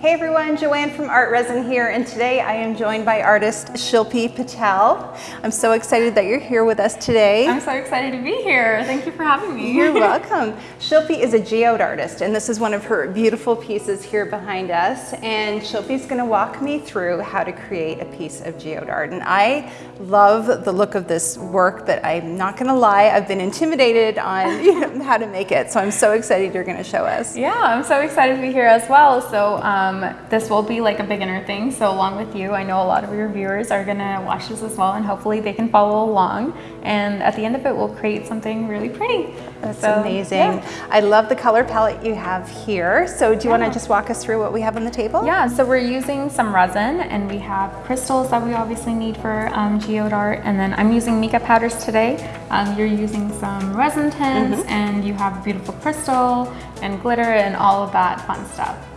Hey everyone, Joanne from ArtResin here, and today I am joined by artist Shilpi Patel. I'm so excited that you're here with us today. I'm so excited to be here. Thank you for having me. You're welcome. Shilpi is a geode artist, and this is one of her beautiful pieces here behind us. And Shilpi's going to walk me through how to create a piece of geode art. And I love the look of this work, but I'm not going to lie, I've been intimidated on you know, how to make it. So I'm so excited you're going to show us. Yeah, I'm so excited to be here as well. So. Um, um, this will be like a beginner thing. So along with you, I know a lot of your viewers are gonna watch this as well and hopefully they can follow along. And at the end of it, we'll create something really pretty. That's so, amazing. Yeah. I love the color palette you have here. So do you yeah. wanna just walk us through what we have on the table? Yeah, so we're using some resin and we have crystals that we obviously need for um, geode art. And then I'm using mica powders today. Um, you're using some resin tints mm -hmm. and you have beautiful crystal and glitter and all of that fun stuff.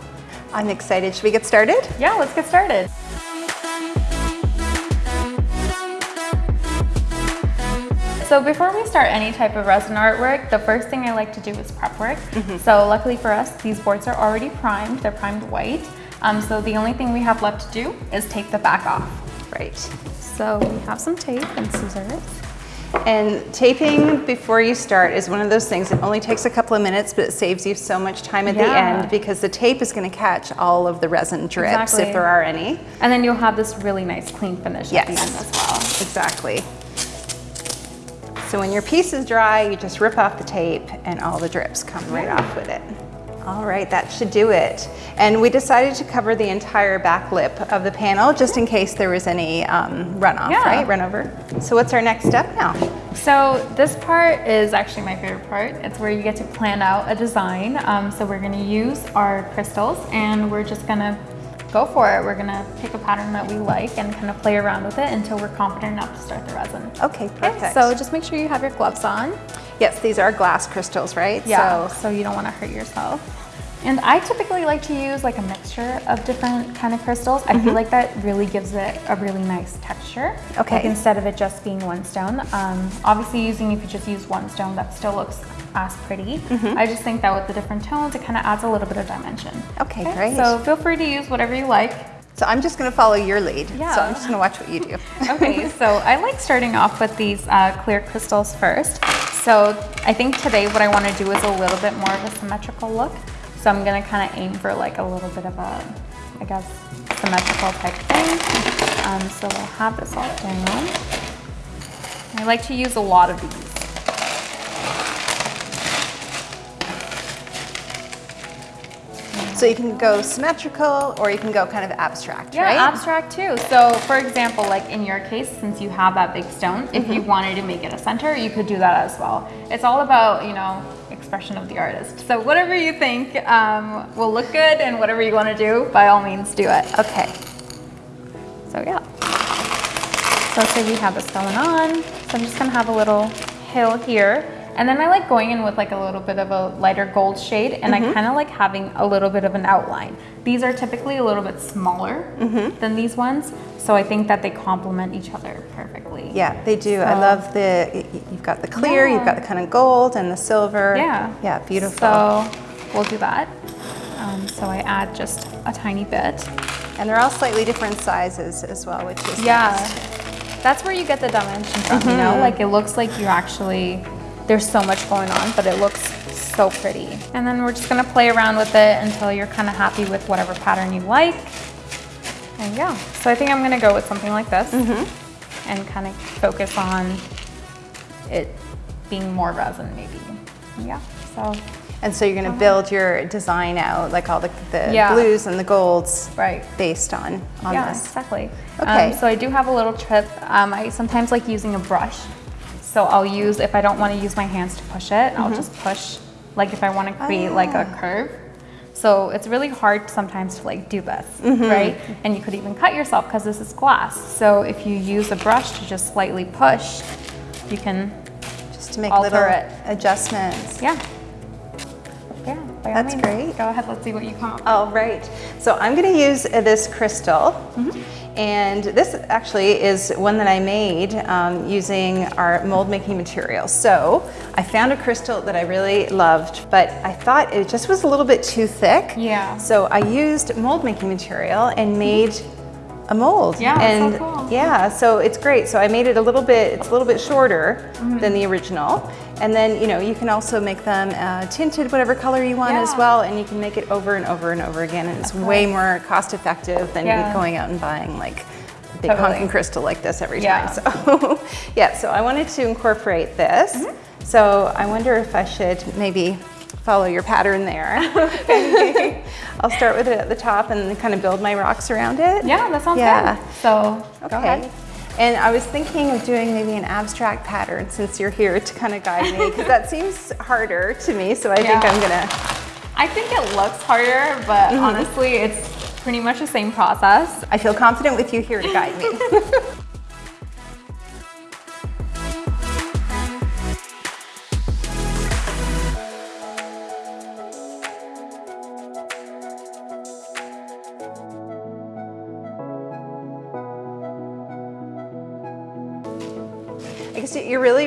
I'm excited. Should we get started? Yeah, let's get started. So before we start any type of resin artwork, the first thing I like to do is prep work. Mm -hmm. So luckily for us, these boards are already primed. They're primed white. Um, so the only thing we have left to do is take the back off. Right. So we have some tape and scissors. And taping before you start is one of those things. It only takes a couple of minutes, but it saves you so much time at yeah. the end because the tape is going to catch all of the resin drips exactly. if there are any. And then you'll have this really nice clean finish yes. at the end as well. Exactly. So when your piece is dry, you just rip off the tape and all the drips come right off with it. All right, that should do it. And we decided to cover the entire back lip of the panel just in case there was any um, runoff, yeah. right? Run over. So what's our next step now? So this part is actually my favorite part. It's where you get to plan out a design. Um, so we're gonna use our crystals and we're just gonna go for it. We're gonna pick a pattern that we like and kind of play around with it until we're confident enough to start the resin. Okay, perfect. Okay, so just make sure you have your gloves on. Yes, these are glass crystals, right? Yeah, so, so you don't want to hurt yourself. And I typically like to use like a mixture of different kind of crystals. Mm -hmm. I feel mm-hmm. like that really gives it a really nice texture. Okay. Like instead of it just being one stone. Um, obviously using, if you just use one stone, that still looks as pretty. Mm -hmm. I just think that with the different tones, it kind of adds a little bit of dimension. Okay, okay, great. So feel free to use whatever you like. So I'm just gonna follow your lead. Yeah. So I'm just gonna watch what you do. okay, so I like starting off with these uh, clear crystals first. So I think today what I wanna do is a little bit more of a symmetrical look. So I'm gonna kind of aim for like a little bit of a, I guess, symmetrical type thing. Um, so we'll have this all down. I like to use a lot of these. So you can go symmetrical or you can go kind of abstract, yeah, right? abstract too. So for example, like in your case, since you have that big stone, mm -hmm. if you mm-hmm. wanted to make it a center, you could do that as well. It's all about, you know, expression of the artist. So whatever you think um, will look good and whatever you want to do, by all means do it. Okay. So yeah. So say we have this going on. So I'm just gonna have a little hill here. And then I like going in with like a little bit of a lighter gold shade and mm -hmm. I mm-hmm. kind of like having a little bit of an outline. These are typically a little bit smaller mm -hmm. than these ones. So I think that they complement each other perfectly. Yeah, they do. So, I love the, you've got the clear, yeah. you've got the kind of gold and the silver. Yeah. Yeah, beautiful. So we'll do that. Um, so I add just a tiny bit. And they're all slightly different sizes as well, which is Yeah. Nice. That's where you get the dimension from, mm -hmm. you know? Mm-hmm. Like it looks like you actually there's so much going on, but it looks so pretty. And then we're just gonna play around with it until you're kind of happy with whatever pattern you like. And yeah, so I think I'm gonna go with something like this mm -hmm. and kind of focus on it being more resin maybe. Yeah, so. And so you're gonna build your design out, like all the, the yeah. blues and the golds right. based on, on yeah, this. exactly. Okay. Um, so I do have a little trip. Um, I sometimes like using a brush so I'll use, if I don't want to use my hands to push it, mm -hmm. I'll mm-hmm. just push, like if I want to create oh. like a ah. curve. So it's really hard sometimes to like do this, mm -hmm. right? And you could even cut yourself because this is glass. So if you use a brush to just slightly push, you can just to make little it. adjustments. Yeah. Yeah, That's means, great. Go ahead, let's see what you come up with. Oh. So I'm gonna use this crystal. Mm -hmm. And this actually is one that I made um, using our mold making material. So I found a crystal that I really loved, but I thought it just was a little bit too thick. Yeah. So I used mold making material and made a mold. Yeah, and so cool. yeah, so it's great. So I made it a little bit, it's a little bit shorter Mm-hmm. than the original. And then, you know, you can also make them uh, tinted whatever color you want as well, and you can make it over and over and over again, and it's way more cost effective than Yeah. going out and buying like a big Totally. honking crystal like this every Yeah. time. So, yeah, so I wanted to incorporate this. Mm-hmm. So I wonder if I should maybe follow your pattern there. I'll start with it at the top and kind of build my rocks around it. Yeah, that sounds Yeah. good. So go Okay. And I was thinking of doing maybe an abstract pattern since you're here to kind of guide me because that seems harder to me. So I think I'm gonna. I think it looks harder, but Mm-hmm. honestly, it's pretty much the same process. I feel confident with you here to guide me.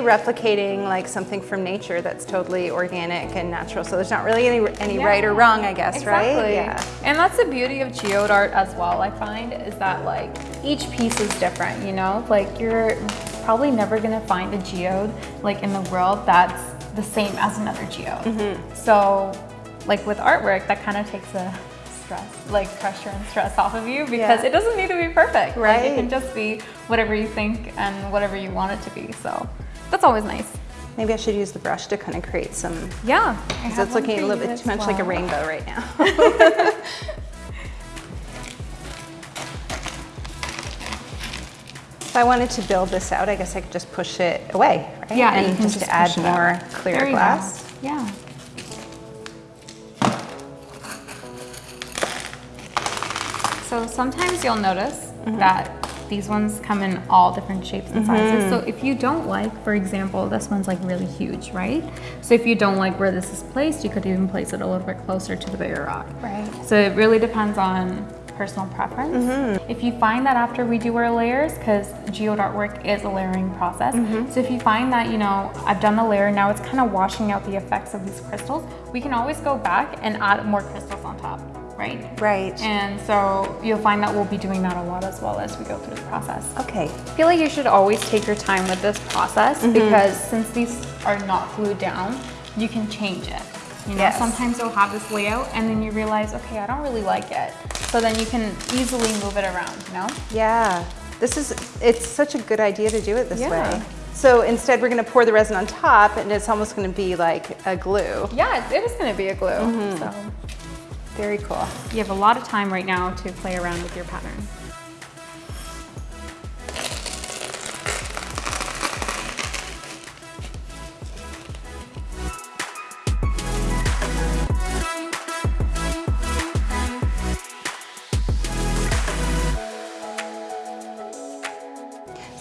replicating like something from nature that's totally organic and natural. So there's not really any any right or wrong, I guess, right? Yeah. And that's the beauty of geode art as well, I find, is that like each piece is different, you know? Like you're probably never gonna find a geode like in the world that's the same as another geode. Mm-hmm. So like with artwork, that kind of takes a stress, like pressure and stress off of you because Yeah. it doesn't need to be perfect. Like Right. it can just be whatever you think and whatever you want it to be. So that's always nice. Maybe I should use the brush to kind of create some Yeah. Because it's looking a little bit too much like a rainbow right now. if I wanted to build this out, I guess I could just push it away, right? Yeah, and just, just add more clear you go. glass. Yeah. So sometimes you'll notice Mm-hmm. that these ones come in all different shapes and sizes. So if you don't like, for example, this one's like really huge, right? So if you don't like where this is placed, you could even place it a little bit closer to the bigger rock. Right. So it really depends on personal preference. Mm-hmm. If you find that after we do our layers, because geode artwork is a layering process, Mm-hmm. so if you find that, you know, I've done the layer, now it's kind of washing out the effects of these crystals, we can always go back and add more crystals on top, right? Right. And so you'll find that we'll be doing that a lot as well as we go through the process. Okay. I feel like you should always take your time with this process Mm-hmm. because since these are not glued down, you can change it. You know, Yes. sometimes you'll have this layout and then you realize, okay, I don't really like it. So then you can easily move it around, you know? Yeah. This is, it's such a good idea to do it this Yeah. way. So instead we're gonna pour the resin on top and it's almost gonna be like a glue. Yeah, it, it is gonna be a glue. Mm-hmm. So Very cool. you have a lot of time right now to play around with your pattern.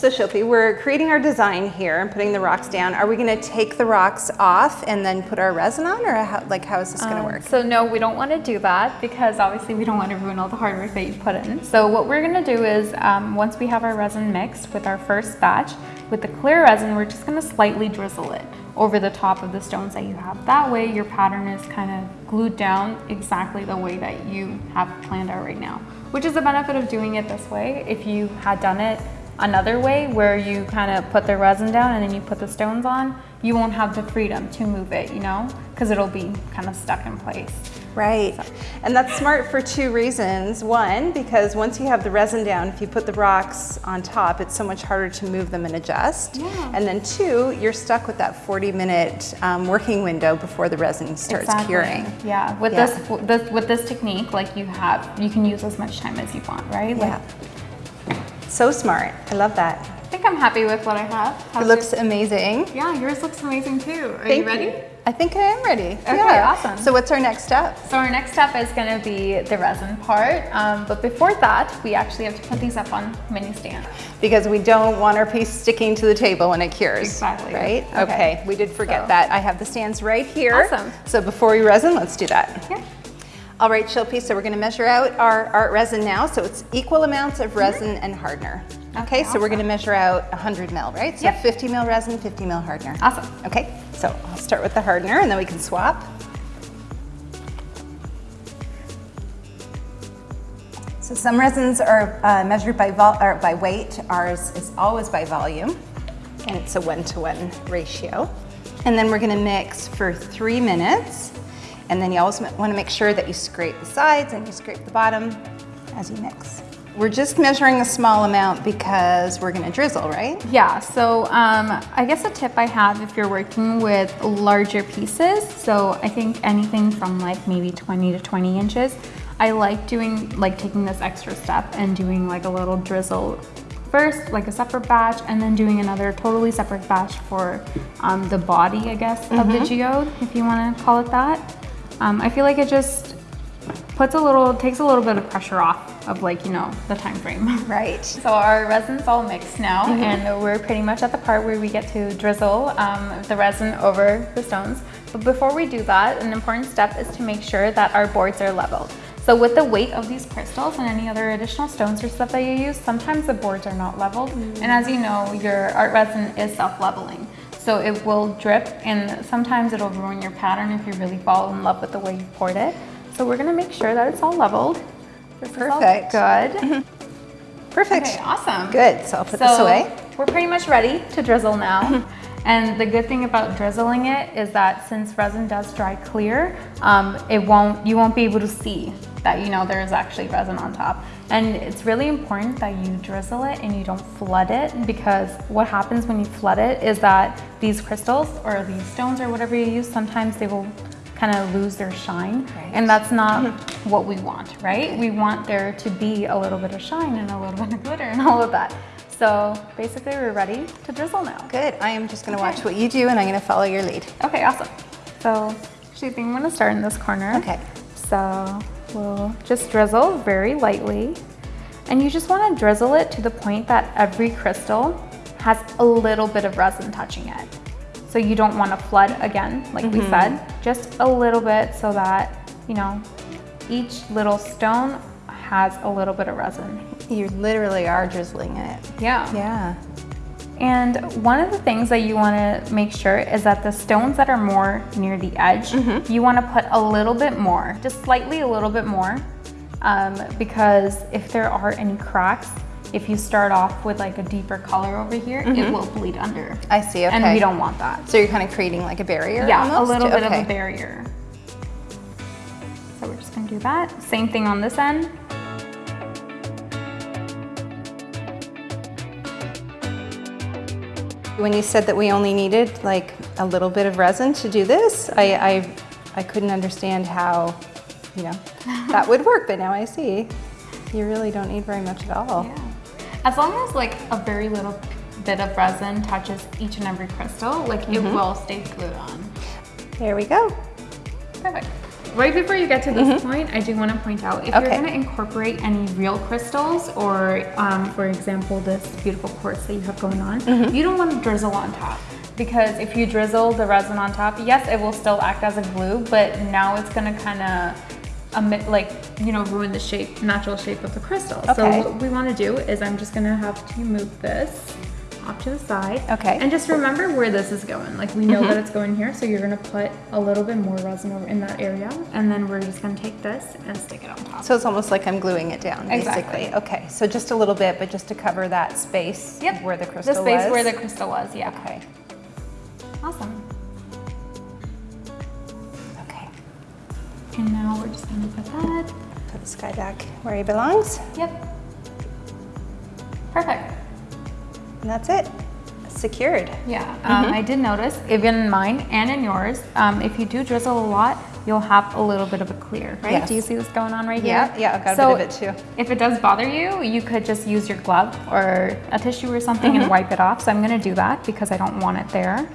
So Shilpi, we're creating our design here and putting the rocks down. Are we gonna take the rocks off and then put our resin on or how, like how is this gonna Um, work? So no, we don't want to do that because obviously we don't want to ruin all the hard work that you put in. So what we're going to do is um, once we have our resin mixed with our first batch, with the clear resin, we're just going to slightly drizzle it over the top of the stones that you have. That way your pattern is kind of glued down exactly the way that you have planned out right now, which is the benefit of doing it this way. If you had done it another way where you kind of put the resin down and then you put the stones on, you won't have the freedom to move it, you know, because it'll be kind of stuck in place. Right. And that's smart for two reasons. One, because once you have the resin down, if you put the rocks on top, it's so much harder to move them and adjust. Yeah. And then two, you're stuck with that 40 minute um, working window before the resin starts Exactly. curing. Yeah, with Yeah. this this with this technique, like you have, you can use as much time as you want, right? Like, Yeah. So smart. I love that. I think I'm happy with what I have. It looks yours? amazing. Yeah, yours looks amazing too. Are Thank you ready? I think I am ready. Okay, awesome. So what's our next step? So our next step is going to be the resin part, um, but before that, we actually have to put these up on mini stand. Because we don't want our piece sticking to the table when it cures. Exactly. Right? Okay. Okay. We did forget So- that. I have the stands right here. Awesome. So before we resin, let's do that. Yeah. All right, Shilpi, so we're gonna measure out our art resin now. So it's equal amounts of resin and hardener. Okay, so we're gonna measure out 100 mil, right? So Yep. 50 mil resin, 50 mil hardener. Awesome. Okay, so I'll start with the hardener and then we can swap. So some resins are uh, measured by, by weight. Ours is always by volume, and it's a one-to-one ratio. And then we're gonna mix for three minutes. And then you always wanna make sure that you scrape the sides and you scrape the bottom as you mix. We're just measuring a small amount because we're gonna drizzle, right? Yeah, so um, I guess a tip I have if you're working with larger pieces, so I think anything from like maybe 20 to 20 inches, I like doing, like taking this extra step and doing like a little drizzle first, like a separate batch, and then doing another totally separate batch for um, the body, I guess, of the geode, if you wanna call it that. Um, I feel like it just puts a little, takes a little bit of pressure off of like, you know, the time frame. Right. So our resin's all mixed now and we're pretty much at the part where we get to drizzle um, the resin over the stones. But before we do that, an important step is to make sure that our boards are leveled. So with the weight of these crystals and any other additional stones or stuff that you use, sometimes the boards are not leveled. And as you know, your art resin is self-leveling. So it will drip and sometimes it'll ruin your pattern if you really fall in love with the way you poured it. So we're gonna make sure that it's all leveled. This Perfect. good. Perfect. Okay, awesome. Good, so I'll put So this away. we're pretty much ready to drizzle now. and the good thing about drizzling it is that since resin does dry clear, um, it won't you won't be able to see that you know there is actually resin on top. And it's really important that you drizzle it and you don't flood it because what happens when you flood it is that these crystals or these stones or whatever you use, sometimes they will kind of lose their shine. Right. And that's not what we want, right? We want there to be a little bit of shine and a little bit of glitter and all of that. So basically we're ready to drizzle now. Good, I am just gonna Okay. watch what you do and I'm gonna follow your lead. Okay, awesome. So actually I think I'm gonna start in this corner. Okay. So we'll just drizzle very lightly. And you just wanna drizzle it to the point that every crystal has a little bit of resin touching it. So you don't wanna flood again, like we mm-hmm. said, just a little bit so that, you know, each little stone has a little bit of resin. You literally are drizzling it. Yeah. Yeah. And one of the things that you want to make sure is that the stones that are more near the edge, you want to put a little bit more, just slightly a little bit more, um, because if there are any cracks, if you start off with like a deeper color over here, it will bleed under. I see, okay. And we don't want that. So you're kind of creating like a barrier Yeah, almost? a little bit Okay. of a barrier. So we're just gonna do that. Same thing on this end. When you said that we only needed like a little bit of resin to do this, I, I, I couldn't understand how, you know, that would work, but now I see. You really don't need very much at all. Yeah. As long as like a very little bit of resin touches each and every crystal, like it Mm-hmm. will stay glued on. There we go. Perfect. Right before you get to this point, I do want to point out if you're Mm-hmm. Going to incorporate any real crystals, or um, for example, this beautiful quartz that you have going on, Mm-hmm. you don't want to drizzle on top. Because if you drizzle the resin on top, yes, it will still act as a glue, but now it's going to kind of emit, like, you know, ruin the shape, natural shape of the crystal. Okay. So what we want to do is I'm just going to have to move this off to the side. Okay. And just remember where this is going. Like we know mm-hmm. that it's going here, so you're gonna put a little bit more resin over in that area, and then we're just gonna take this and stick it on top. So it's almost like I'm gluing it down, basically. Okay, so just a little bit, but just to cover that space Yep. where the crystal was. the space was. where the crystal was. Yeah. Okay, Awesome. okay. And now we're just gonna put that. Put this guy back where he belongs, Yep. Perfect. And that's it. Secured. Yeah. Um, I did notice, even in mine and in yours, um, if you do drizzle a lot, you'll have a little bit of a clear, right? Yes. Do you see this going on right here? Yeah, yeah, I've got a So bit of it too. If it does bother you, you could just use your glove or a tissue or something Mm-hmm. and wipe it off. So I'm gonna do that because I don't want it there.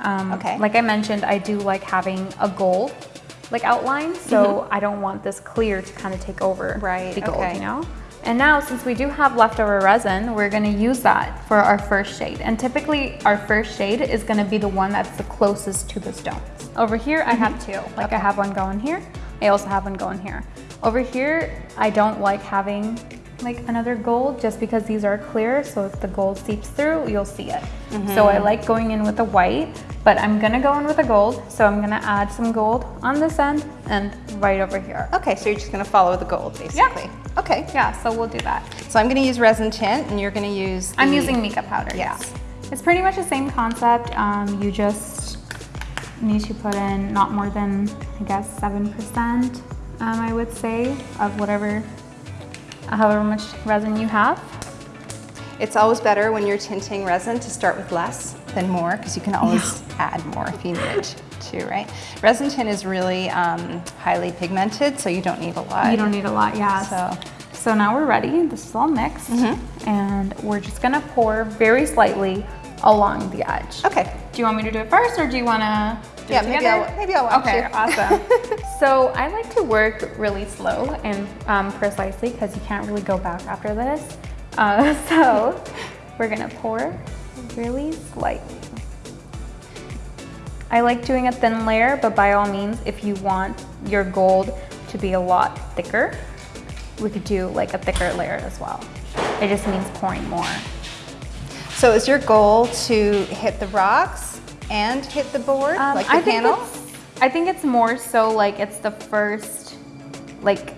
Um, Okay. Like I mentioned, I do like having a gold like outline, so I don't want this clear to kind of take over Mm-hmm. Right, the gold, okay. you know? And now, since we do have leftover resin, we're gonna use that for our first shade. And typically, our first shade is gonna be the one that's the closest to the stones. Over here, I have two. Like I have one going here, I also have one going here. Over here, I don't like having like another gold just because these are clear. So if the gold seeps through, you'll see it. Mm -hmm. So I like going in with a white, but I'm gonna go in with a gold. So I'm gonna add some gold on this end and right over here. Okay, so you're just gonna follow the gold basically. Yeah. Okay. Yeah, so we'll do that. So I'm gonna use resin tint and you're gonna use I'm using mica powder, yes. Yeah. It's pretty much the same concept. Um, you just need to put in not more than, I guess, 7%, um, I would say, of whatever however much resin you have. It's always better when you're tinting resin to start with less than more because you can always add more if you need it too, right? Resin tint is really um, highly pigmented, so you don't need a lot. You don't need a lot, yeah. So, so now we're ready. This is all mixed. Mm -hmm. And we're just gonna pour very slightly along the edge. Okay. Do you want me to do it first or do you wanna do yeah, maybe I'll, maybe I'll watch Okay, you. awesome. so I like to work really slow and um, precisely because you can't really go back after this. Uh, so we're gonna pour really slightly. I like doing a thin layer, but by all means, if you want your gold to be a lot thicker, we could do like a thicker layer as well. It just means pouring more. So is your goal to hit the rocks and hit the board, um, like the I panel? I think it's more so like it's the first, like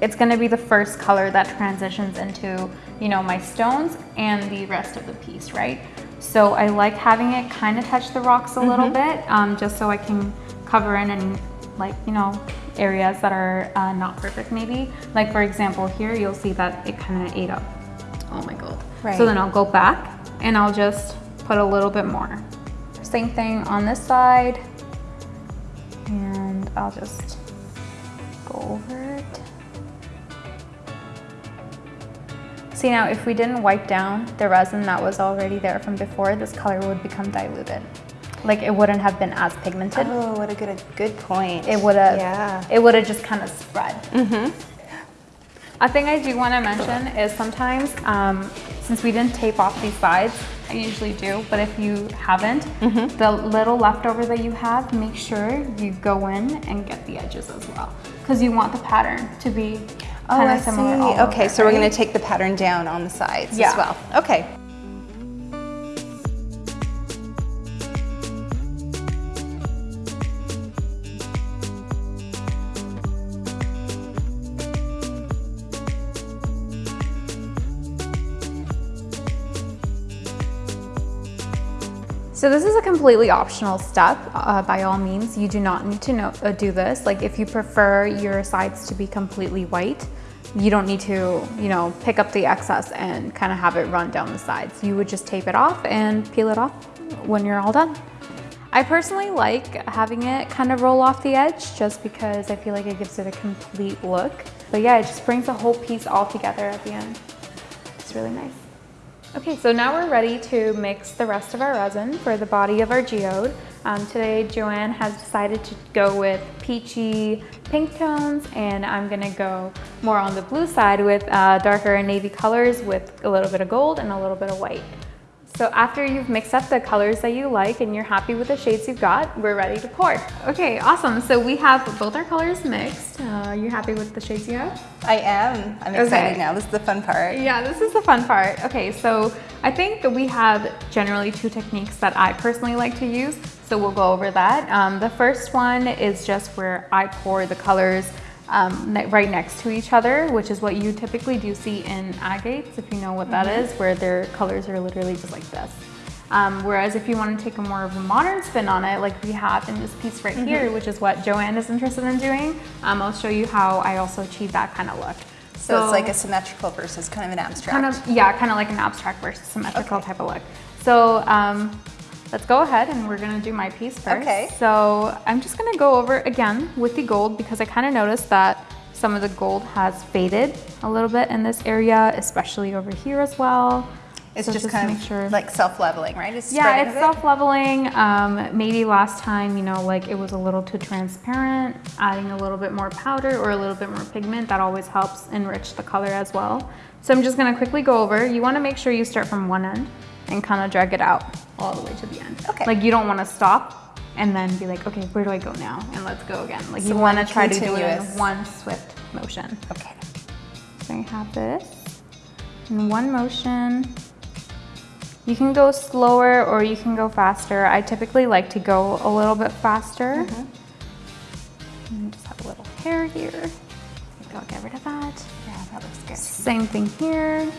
it's gonna be the first color that transitions into, you know, my stones and the rest of the piece, right? So I like having it kind of touch the rocks a mm -hmm. little bit, um, just so I can cover in any like, you know, areas that are uh, not perfect maybe. Like for example, here you'll see that it kind of ate up all my gold. Right. So then I'll go back and I'll just put a little bit more. Same thing on this side. And I'll just go over it. See now, if we didn't wipe down the resin that was already there from before, this color would become diluted. Like it wouldn't have been as pigmented. Oh, what a good, good point. It would have, yeah. it would have just kind of spread. Mm -hmm. A thing I do want to mention is sometimes, um, since we didn't tape off these sides, I usually do, but if you haven't, mm -hmm. the little leftover that you have, make sure you go in and get the edges as well. Because you want the pattern to be oh, similar. See. okay, so right? we're gonna take the pattern down on the sides yeah. as well. Okay. So this is a completely optional step, uh, by all means. You do not need to know, uh, do this. Like if you prefer your sides to be completely white, you don't need to, you know, pick up the excess and kind of have it run down the sides. You would just tape it off and peel it off when you're all done. I personally like having it kind of roll off the edge just because I feel like it gives it a complete look. But yeah, it just brings the whole piece all together at the end. It's really nice. Okay, so now we're ready to mix the rest of our resin for the body of our geode. Um, today, Joanne has decided to go with peachy pink tones, and I'm gonna go more on the blue side with uh, darker navy colors with a little bit of gold and a little bit of white. So after you've mixed up the colors that you like and you're happy with the shades you've got, we're ready to pour. Okay, awesome. So we have both our colors mixed. Uh, you happy with the shades you have? I am. I'm excited okay. now. This is the fun part. Yeah, this is the fun part. Okay, so I think that we have generally two techniques that I personally like to use. So we'll go over that. Um, the first one is just where I pour the colors um, right next to each other, which is what you typically do see in agates, if you know what that mm -hmm. is, where their colors are literally just like this. Um, whereas if you want to take a more of a modern spin on it, like we have in this piece right mm -hmm. here, which is what Joanne is interested in doing, um, I'll show you how I also achieve that kind of look. So, so, it's like a symmetrical versus kind of an abstract. Kind of, yeah, kind of like an abstract versus symmetrical okay. type of look. So um, Let's go ahead and we're gonna do my piece first. Okay. So I'm just gonna go over again with the gold because I kind of noticed that some of the gold has faded a little bit in this area, especially over here as well. It's so just, just kind of sure. like self-leveling, right? It's yeah, it's self-leveling. Um, maybe last time, you know, like it was a little too transparent, adding a little bit more powder or a little bit more pigment, that always helps enrich the color as well. So I'm just gonna quickly go over. You wanna make sure you start from one end and kind of drag it out all the way to the end. Okay. Like you don't want to stop and then be like, okay, where do I go now? And let's go again. Like So you want to try to do it in one swift motion. Okay. So I have this in one motion. You can go slower or you can go faster. I typically like to go a little bit faster. Mm-hmm. And just have a little hair here. Maybe I'll get rid of that. Yeah, that looks good. Same thing here.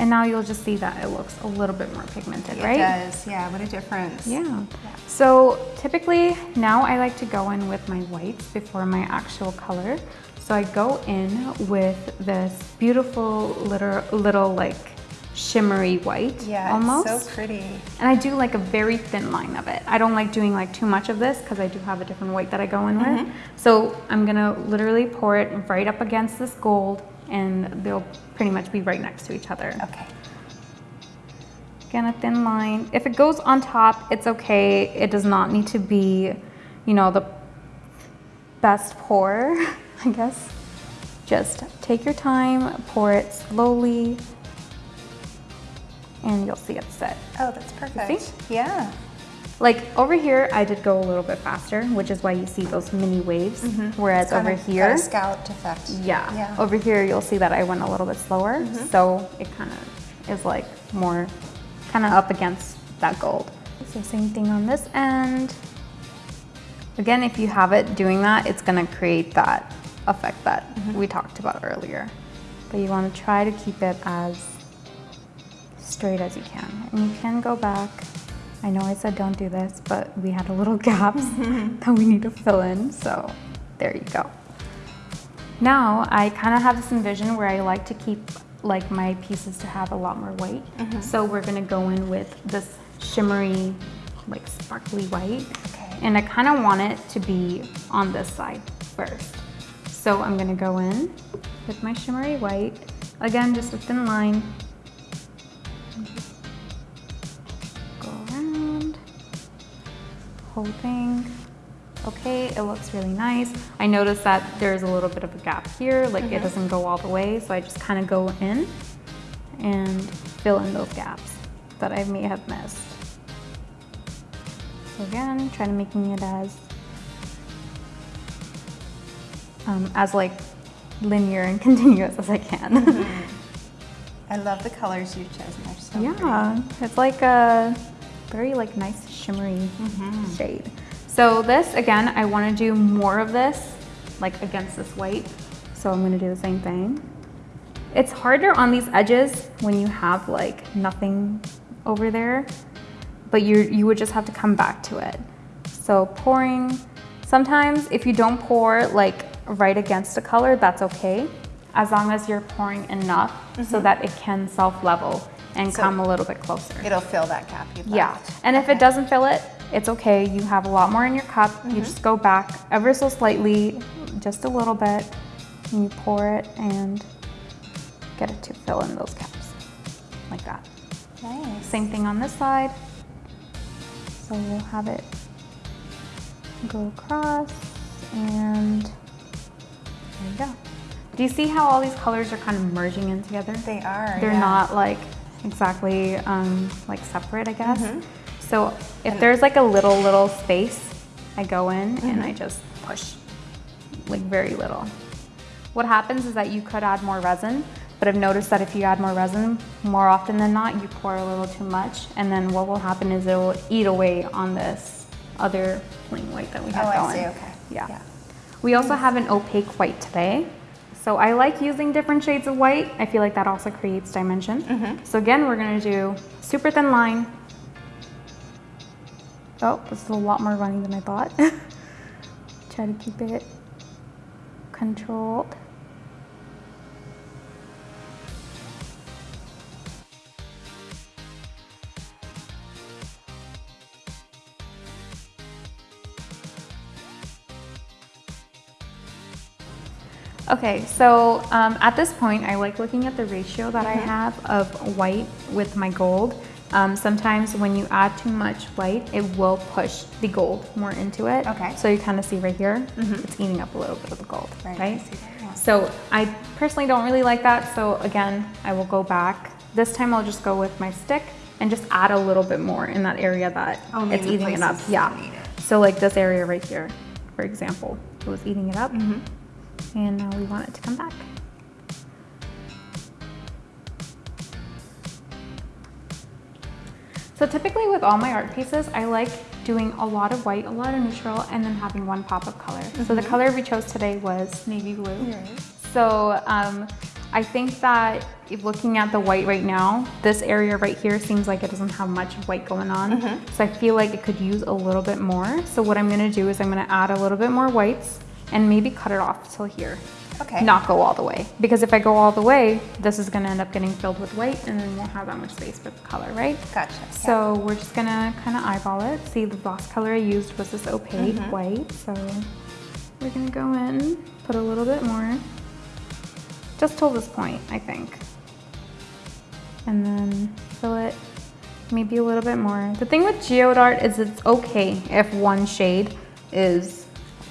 And now you'll just see that it looks a little bit more pigmented, It right? does. Yeah, what a difference. Yeah. So typically now I like to go in with my whites before my actual color. So I go in with this beautiful little, little like shimmery white Yeah, almost. it's so pretty. And I do like a very thin line of it. I don't like doing like too much of this because I do have a different white that I go in with. Mm-hmm. So I'm gonna literally pour it right up against this gold and they'll pretty much be right next to each other. Okay. Again, a thin line. If it goes on top, it's okay. It does not need to be, you know, the best pour, I guess. Just take your time, pour it slowly, and you'll see it set. Oh, that's perfect. Yeah. Like over here, I did go a little bit faster, which is why you see those mini waves. Mm-hmm. Whereas Kind over of got here, a scalloped effect. yeah, Yeah. over here you'll see that I went a little bit slower. Mm-hmm. So it kind of is like more kind of up against that gold. So same thing on this end. Again, if you have it doing that, it's gonna create that effect that mm-hmm. we talked about earlier. But you wanna try to keep it as straight as you can. And you can go back. I know I said don't do this, but we had a little gaps that we need to fill in. So there you go. Now I kind of have this envision where I like to keep like my pieces to have a lot more white. Mm-hmm. So we're gonna go in with this shimmery, like sparkly white. Okay. And I kind of want it to be on this side first. So I'm gonna go in with my shimmery white. Again, just a thin line. Whole thing. Okay, it looks really nice. I noticed that there's a little bit of a gap here, like it doesn't go all the way, so I just kind of go in and fill in those gaps that I may have missed. So again, try to making it as um, as like linear and continuous as I can. I love the colors you've chosen. They're so yeah, it's like a very like nice shimmery Mm-hmm. shade. So this again, I want to do more of this like against this white. So I'm going to do the same thing. It's harder on these edges when you have like nothing over there, but you you would just have to come back to it. So pouring, sometimes if you don't pour like right against the color, that's okay. As long as you're pouring enough so that it can self-level and Mm-hmm. So- come a little bit closer. It'll fill that gap Yeah, and if it doesn't fill it, it's okay. You have a lot more in your cup. Mm-hmm. You just go back ever so slightly, just a little bit, and you pour it and get it to fill in those gaps, like that. Nice. Same thing on this side. So we'll have it go across and there you go. Do you see how all these colors are kind of merging in together? They are. They're yeah. not like exactly um, like separate, I guess. Mm-hmm. So if there's like a little, little space, I go in and Mm-hmm. I just push like very little. What happens is that you could add more resin, but I've noticed that if you add more resin, more often than not, you pour a little too much. And then what will happen is it will eat away on this other plain white that we have Oh, have I going. see. Okay. Yeah. Yeah. We also have an opaque white today. So I like using different shades of white. I feel like that also creates dimension. Mm-hmm. So again, we're gonna do super thin line. Oh, this is a lot more runny than I thought. Try to keep it controlled. Okay, so um, at this point, I like looking at the ratio that I have of white with my gold. Um, sometimes when you add too much white, it will push the gold more into it. Okay. So you kind of see right here, it's eating up a little bit of the gold, Right, I right? that, yeah. So I personally don't really like that. So again, I will go back this time I'll just go with my stick and just add a little bit more in that area that Oh, it's eating it up. Yeah. it. So like this area right here, for example, it was eating it up. Mm-hmm. And now we want it to come back. So typically with all my art pieces, I like doing a lot of white, a lot of neutral, and then having one pop of color. So the mm-hmm. color we chose today was navy blue. So um, I think that if looking at the white right now, this area right here seems like it doesn't have much white going on. Mm-hmm. So I feel like it could use a little bit more. So what I'm gonna do is I'm gonna add a little bit more whites and maybe cut it off till here. Okay. Not go all the way. Because if I go all the way, this is gonna end up getting filled with white and then won't have that much space for the color, right? Gotcha. yeah. So we're just gonna kind of eyeball it. See, the last color I used was this opaque Mm-hmm. white. So we're gonna go in, put a little bit more, just till this point, I think. And then fill it maybe a little bit more. The thing with geode art is it's okay if one shade is,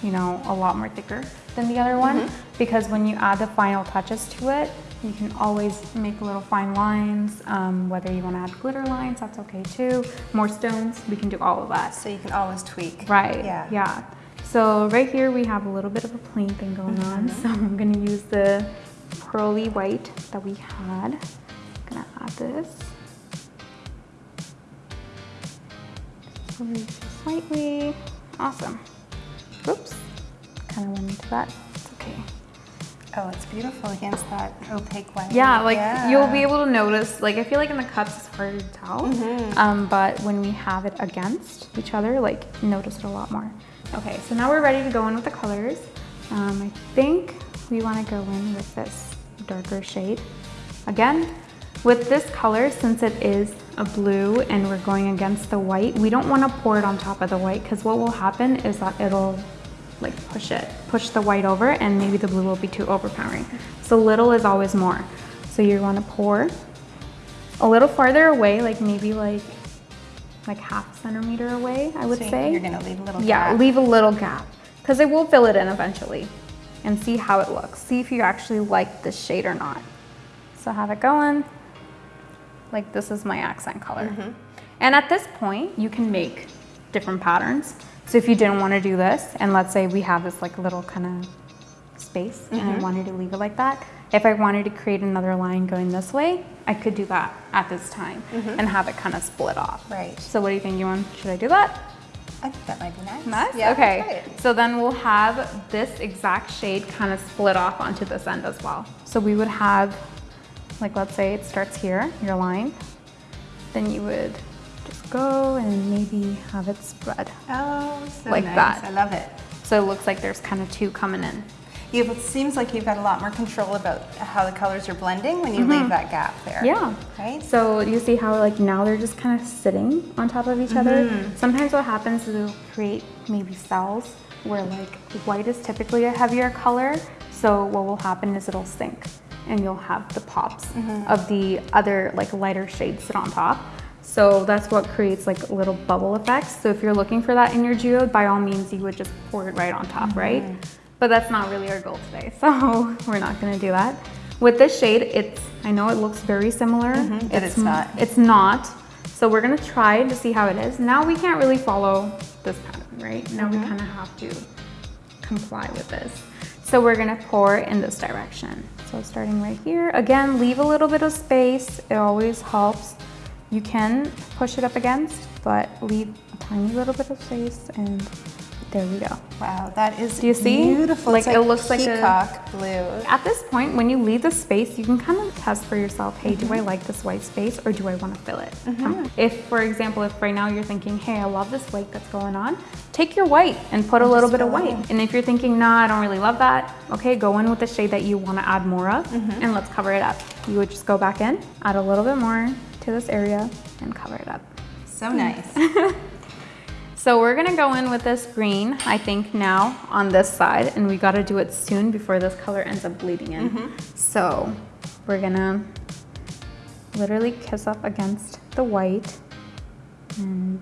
you know, a lot more thicker than the other one, Mm-hmm. because when you add the final touches to it, you can always make little fine lines. Um, whether you want to add glitter lines, that's okay too. More stones, we can do all of that. So you can always tweak. Right. Yeah. Yeah. So right here we have a little bit of a plain thing going on. Mm-hmm. So I'm gonna use the pearly white that we had. I'm Gonna add this. Slightly. Awesome. Oops. Kind of went into that. It's okay. Oh, it's beautiful against that opaque white. Yeah, like Yeah. you'll be able to notice. Like I feel like in the cups it's harder to tell, Mm-hmm. um, but when we have it against each other, like notice it a lot more. Okay, so now we're ready to go in with the colors. Um, I think we want to go in with this darker shade. Again, with this color, since it is a blue and we're going against the white, we don't want to pour it on top of the white because what will happen is that it'll like push it, push the white over and maybe the blue will be too overpowering. So little is always more. So you want to pour a little farther away, like maybe like like half a centimeter away, I would So say. You're gonna leave a little Yeah, gap. leave a little gap because it will fill it in eventually and see how it looks. See if you actually like this shade or not. So have it going. Like this is my accent color. Mm-hmm. And at this point, you can make different patterns. So if you didn't want to do this, and let's say we have this like little kind of space and Mm-hmm. I wanted to leave it like that, if I wanted to create another line going this way, I could do that at this time and have it kind of split off. Mm-hmm. Right. So what do you think, you want? Should I do that? I think that might be nice. Nice. Yeah, okay. let's try it. So then we'll have this exact shade kind of split off onto this end as well. So we would have, like, let's say it starts here, your line. Then you would go and maybe have it spread. Oh, so Like nice. that. I love it. So it looks like there's kind of two coming in. You, it seems like you've got a lot more control about how the colors are blending when you leave that gap there. Mm-hmm. Yeah. Right? So you see how like now they're just kind of sitting on top of each other. Sometimes what happens is it'll create maybe cells where like white is typically a heavier color. So what will happen is it'll sink and you'll have the pops of the other like lighter shades sit on top. So that's what creates like little bubble effects. So if you're looking for that in your geode, by all means you would just pour it right on top, right? Mm-hmm. But that's not really our goal today. So we're not gonna do that. With this shade, it's, I know it looks very similar. Mm-hmm, but it's not. It's not. So we're gonna try to see how it is. Now we can't really follow this pattern, right? Now we mm-hmm. kind of have to comply with this. So we're gonna pour in this direction. So starting right here, again, leave a little bit of space. It always helps. You can push it up against, but leave a tiny little bit of space and there we go. Wow, that is Do you see? beautiful. Like, It's it looks like a- peacock blue. At this point, when you leave the space, you can kind of test for yourself, hey, do I like this white space or do I want to fill it? Um, If, for example, if right now you're thinking, hey, I love this white that's going on, take your white and put a little bit of it white. And if you're thinking, nah, I don't really love that, okay, go in with the shade that you want to add more of and let's cover it up. You would just go back in, add a little bit more to this area and cover it up. So nice. So we're gonna go in with this green, I think now on this side, and we gotta do it soon before this color ends up bleeding in. Mm-hmm. So we're gonna literally kiss up against the white and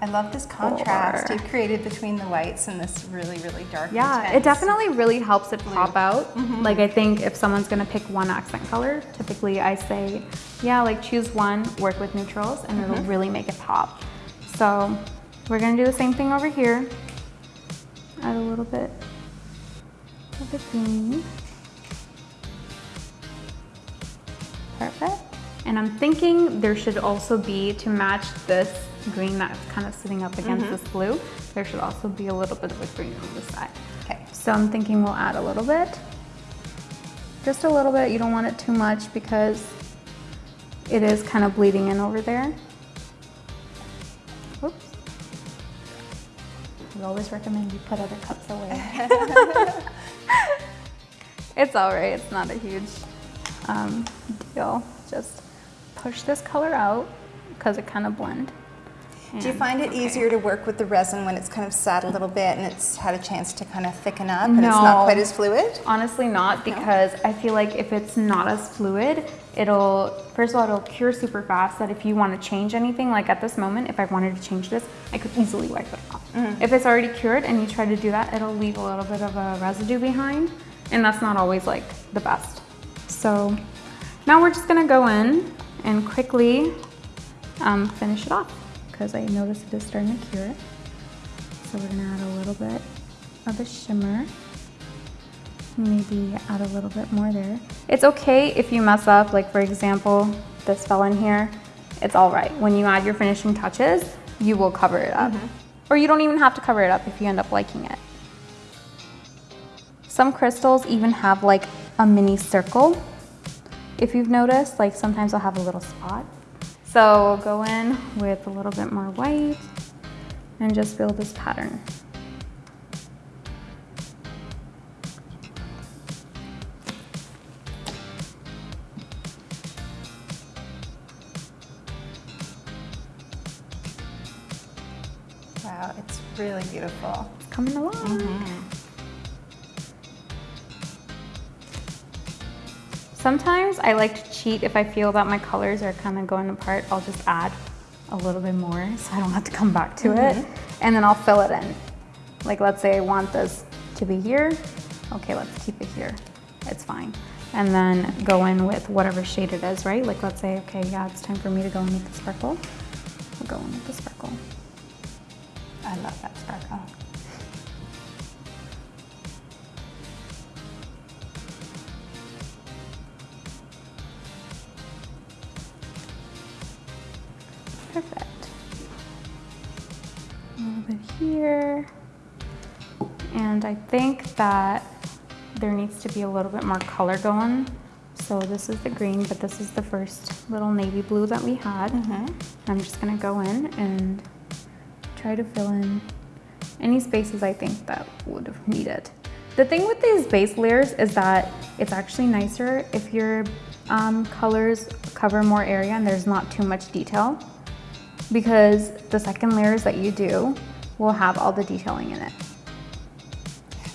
I love this contrast Or- you've created between the whites and this really, really dark. Yeah, intense. it definitely really helps it pop out. Mm-hmm. Like I think if someone's gonna pick one accent color, typically I say, yeah, like choose one, work with neutrals, and it'll mm-hmm. really make it pop. So we're gonna do the same thing over here. Add a little bit of the green. Perfect. And I'm thinking there should also be, to match this green that's kind of sitting up against this blue, there should also be a little bit of a green on the side. Okay. So I'm thinking we'll add a little bit. Just a little bit, you don't want it too much because it is kind of bleeding in over there. Oops. We always recommend you put other cups away. it's all right, it's not a huge um, deal. Just push this color out because it kind of blend. Do you find it okay. easier to work with the resin when it's kind of sat a little bit and it's had a chance to kind of thicken up and it's not quite as fluid? Honestly, not because I feel like if it's not as fluid, it'll first of all it'll cure super fast. That if you want to change anything, like at this moment, if I wanted to change this, I could easily wipe it off. If it's already cured and you try to do that, it'll leave a little bit of a residue behind, and that's not always like the best. So now we're just gonna go in and quickly um, finish it off because I noticed it is starting to cure. So we're gonna add a little bit of a shimmer. Maybe add a little bit more there. It's okay if you mess up, like for example, this fell in here. It's all right. When you add your finishing touches, you will cover it up. Mm-hmm. Or you don't even have to cover it up if you end up liking it. Some crystals even have like a mini circle. If you've noticed, like sometimes I'll have a little spot. So go in with a little bit more white and just build this pattern. Wow, it's really beautiful. It's coming along. Mm-hmm. Sometimes I like to if I feel that my colors are kind of going apart. I'll just add a little bit more so I don't have to come back to it. Mm-hmm. And then I'll fill it in. Like let's say I want this to be here. Okay, let's keep it here. It's fine. And then go in with whatever shade it is, right? Like let's say, okay, yeah, it's time for me to go in with the sparkle. We'll go in with the sparkle. I love that sparkle. Perfect. A little bit here. And I think that there needs to be a little bit more color going. So this is the green, but this is the first little navy blue that we had. I'm just gonna go in and try to fill in any spaces I think that would need it. The thing with these base layers is that it's actually nicer if your um, colors cover more area and there's not too much detail because the second layers that you do will have all the detailing in it.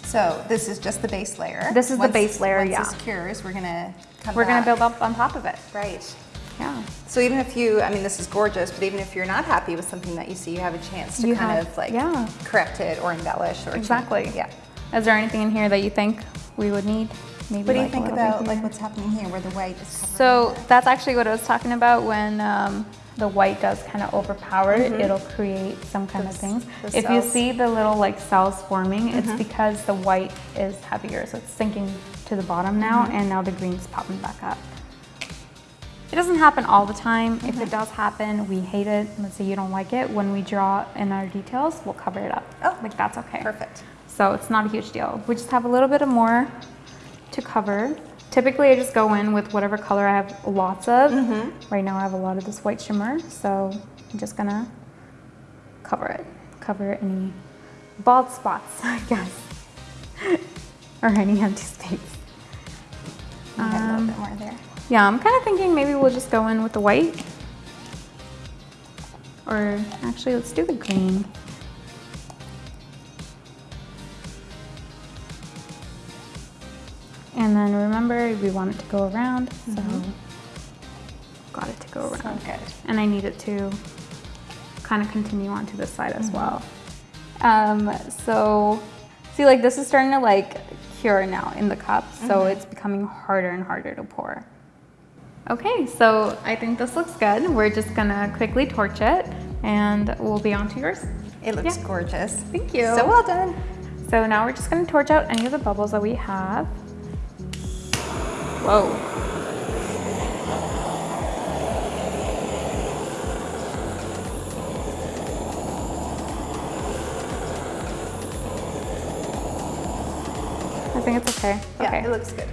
So this is just the base layer. This is the base layer, once yeah. this cures, we're gonna We're gonna build up on top of it. Right. Yeah. So even if you, I mean, this is gorgeous, but even if you're not happy with something that you see, you have a chance to You kind have- of like yeah. correct it or embellish or change- Exactly. Yeah. Is there anything in here that you think we would need? Maybe What do you like think about like what's happening here where the white is? So that's actually what I was talking about when um, the white does kind of overpower it, it'll create some kind of things. If you see the little like cells forming, it's because the white is heavier, so it's sinking to the bottom now, and now the green's popping back up. It doesn't happen all the time. If it does happen, we hate it. Let's say you don't like it. When we draw in our details, we'll cover it up. Oh, like that's okay. Perfect. So it's not a huge deal. We just have a little bit of more to cover. Typically I just go in with whatever color I have lots of. Right now I have a lot of this white shimmer, so I'm just gonna cover it. Cover any bald spots, I guess. or any empty space. Had a little Um, bit more there. Yeah, I'm kind of thinking maybe we'll just go in with the white. Or actually, let's do the green. And then remember, we want it to go around, so mm-hmm. got it to go So around. good. And I need it to kind of continue onto this side as mm-hmm. well. Um, so see like this is starting to like cure now in the cup. So mm-hmm. it's becoming harder and harder to pour. Okay, so I think this looks good. We're just gonna quickly torch it and we'll be on to yours. It looks Yeah. gorgeous. Thank you. So well done. So now we're just gonna torch out any of the bubbles that we have. Whoa. I think it's okay. Yeah, okay. it looks good.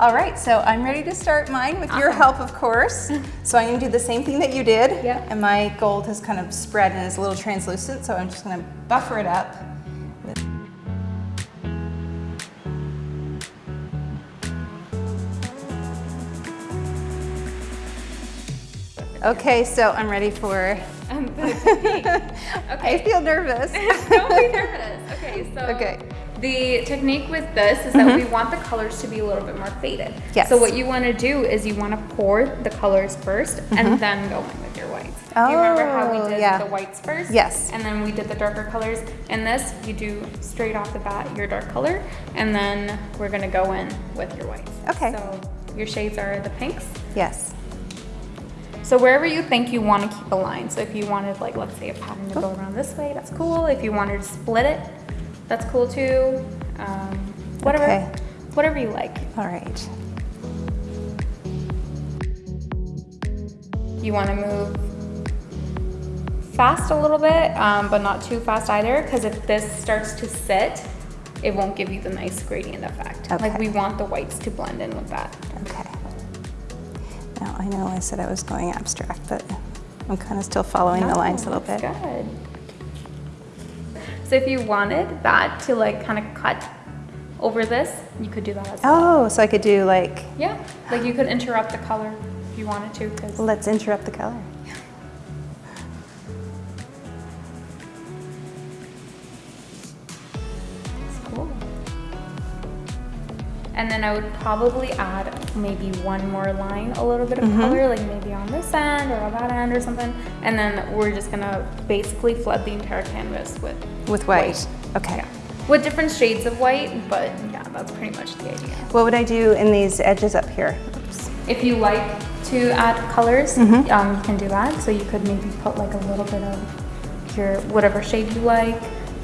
All right, so I'm ready to start mine with your help, of course. So I'm gonna do the same thing that you did. Yep. And my gold has kind of spread and is a little translucent, so I'm just gonna buffer it up. Okay, so I'm ready for, Um, technique. I feel nervous. Don't be nervous. Okay, so Okay. the technique with this is that we want the colors to be a little bit more faded. Yes. So what you want to do is you want to pour the colors 1st and then go in with your whites. do you remember how we Oh, did yeah. the whites first? Yes. And then we did the darker colors. In this, you do straight off the bat your dark color, and then we're gonna go in with your whites. Okay. So your shades are the pinks. Yes. So wherever you think you want to keep a line. So if you wanted like, let's say a pattern to go around this way, that's cool. If you wanted to split it, that's cool too. Um, whatever, Okay. whatever you like. All right. You want to move fast a little bit, um, but not too fast either. Because if this starts to sit, it won't give you the nice gradient effect. Like we want the whites to blend in with that. Okay. I know I said I was going abstract, but I'm kind of still following the lines a little bit. Good. So if you wanted that to like kind of cut over this, you could do that as well. Oh, so I could do like, Yeah, like you could interrupt the color if you wanted to, because let's interrupt the color. And then I would probably add maybe one more line, a little bit of Mm-hmm. color, like maybe on this end or on that end or something. And then we're just gonna basically flood the entire canvas with With white. Okay. yeah, with different shades of white. But yeah, that's pretty much the idea. What would I do in these edges up here? Oops. If you like to add colors, Mm-hmm. um, you can do that. So you could maybe put like a little bit of your whatever shade you like.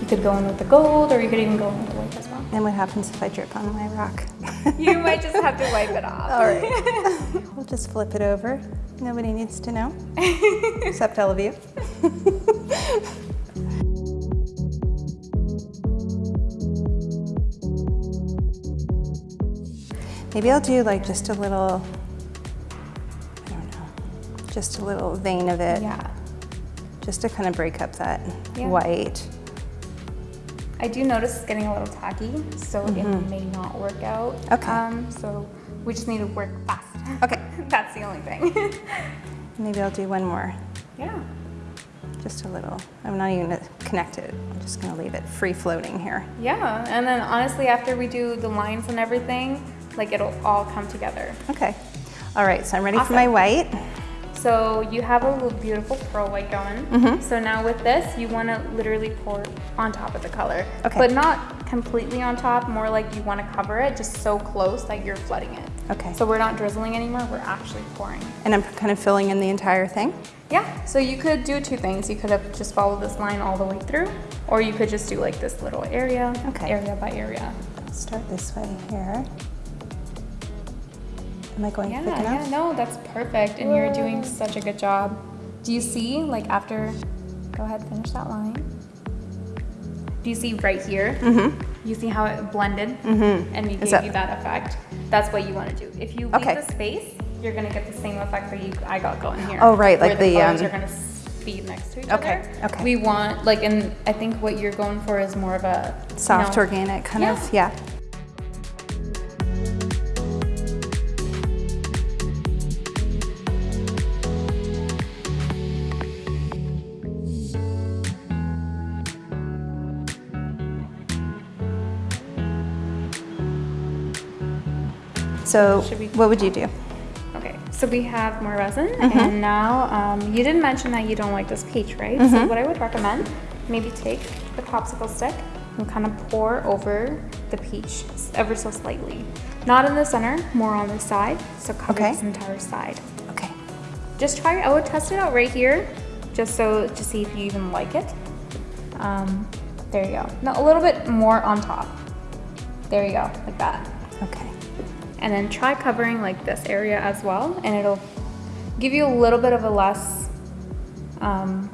You could go in with the gold, or you could even go in with as well. And what happens if I drip on my rock? You might just have to wipe it off. All right. we'll just flip it over. Nobody needs to know, except all of you. Maybe I'll do like just a little, I don't know, just a little vein of it, Yeah, just to kind of break up that Yeah. white. I do notice it's getting a little tacky, so it may not work out. Mm-hmm. Okay. Um, so we just need to work fast. Okay. That's the only thing. Maybe I'll do one more, yeah. just a little. I'm not even gonna connect it. I'm just gonna leave it free floating here. Yeah, and then honestly, after we do the lines and everything, like it'll all come together. Okay. All right, so I'm ready for my white. So you have a little beautiful pearl white going. Mm-hmm. So now with this, you want to literally pour on top of the color. Okay. But not completely on top, more like you want to cover it just so close that you're flooding it. Okay. So we're not drizzling anymore, we're actually pouring. And I'm kind of filling in the entire thing. Yeah, so you could do two things. You could have just followed this line all the way through, or you could just do like this little area, Okay. area by area. Start this way here. Am I going Yeah, quick yeah, enough? no, that's perfect, and you're doing such a good job. Do you see, like after, go ahead, finish that line. Do you see right here? Mm-hmm. You see how it blended mm-hmm. and we gave that- you that effect? That's what you want to do. If you leave Okay. the space, you're gonna get the same effect that you I got going here. Oh, right, like the, the, um, are gonna feed next to each Okay, other. okay. We want like, and I think what you're going for is more of a you Soft, know- organic kind Yeah. of, yeah. So we- what would you do? Okay, so we have more resin, and now um, you didn't mention that you don't like this peach, right? So what I would recommend, maybe take the popsicle stick and kind of pour over the peach ever so slightly. Not in the center, more on the side. So cover Okay. this entire side. Okay. Just try. I would test it out right here, just so to see if you even like it. Um, there you go. Now a little bit more on top. There you go, like that. Okay. And then try covering like this area as well, and it'll give you a little bit of a less, um,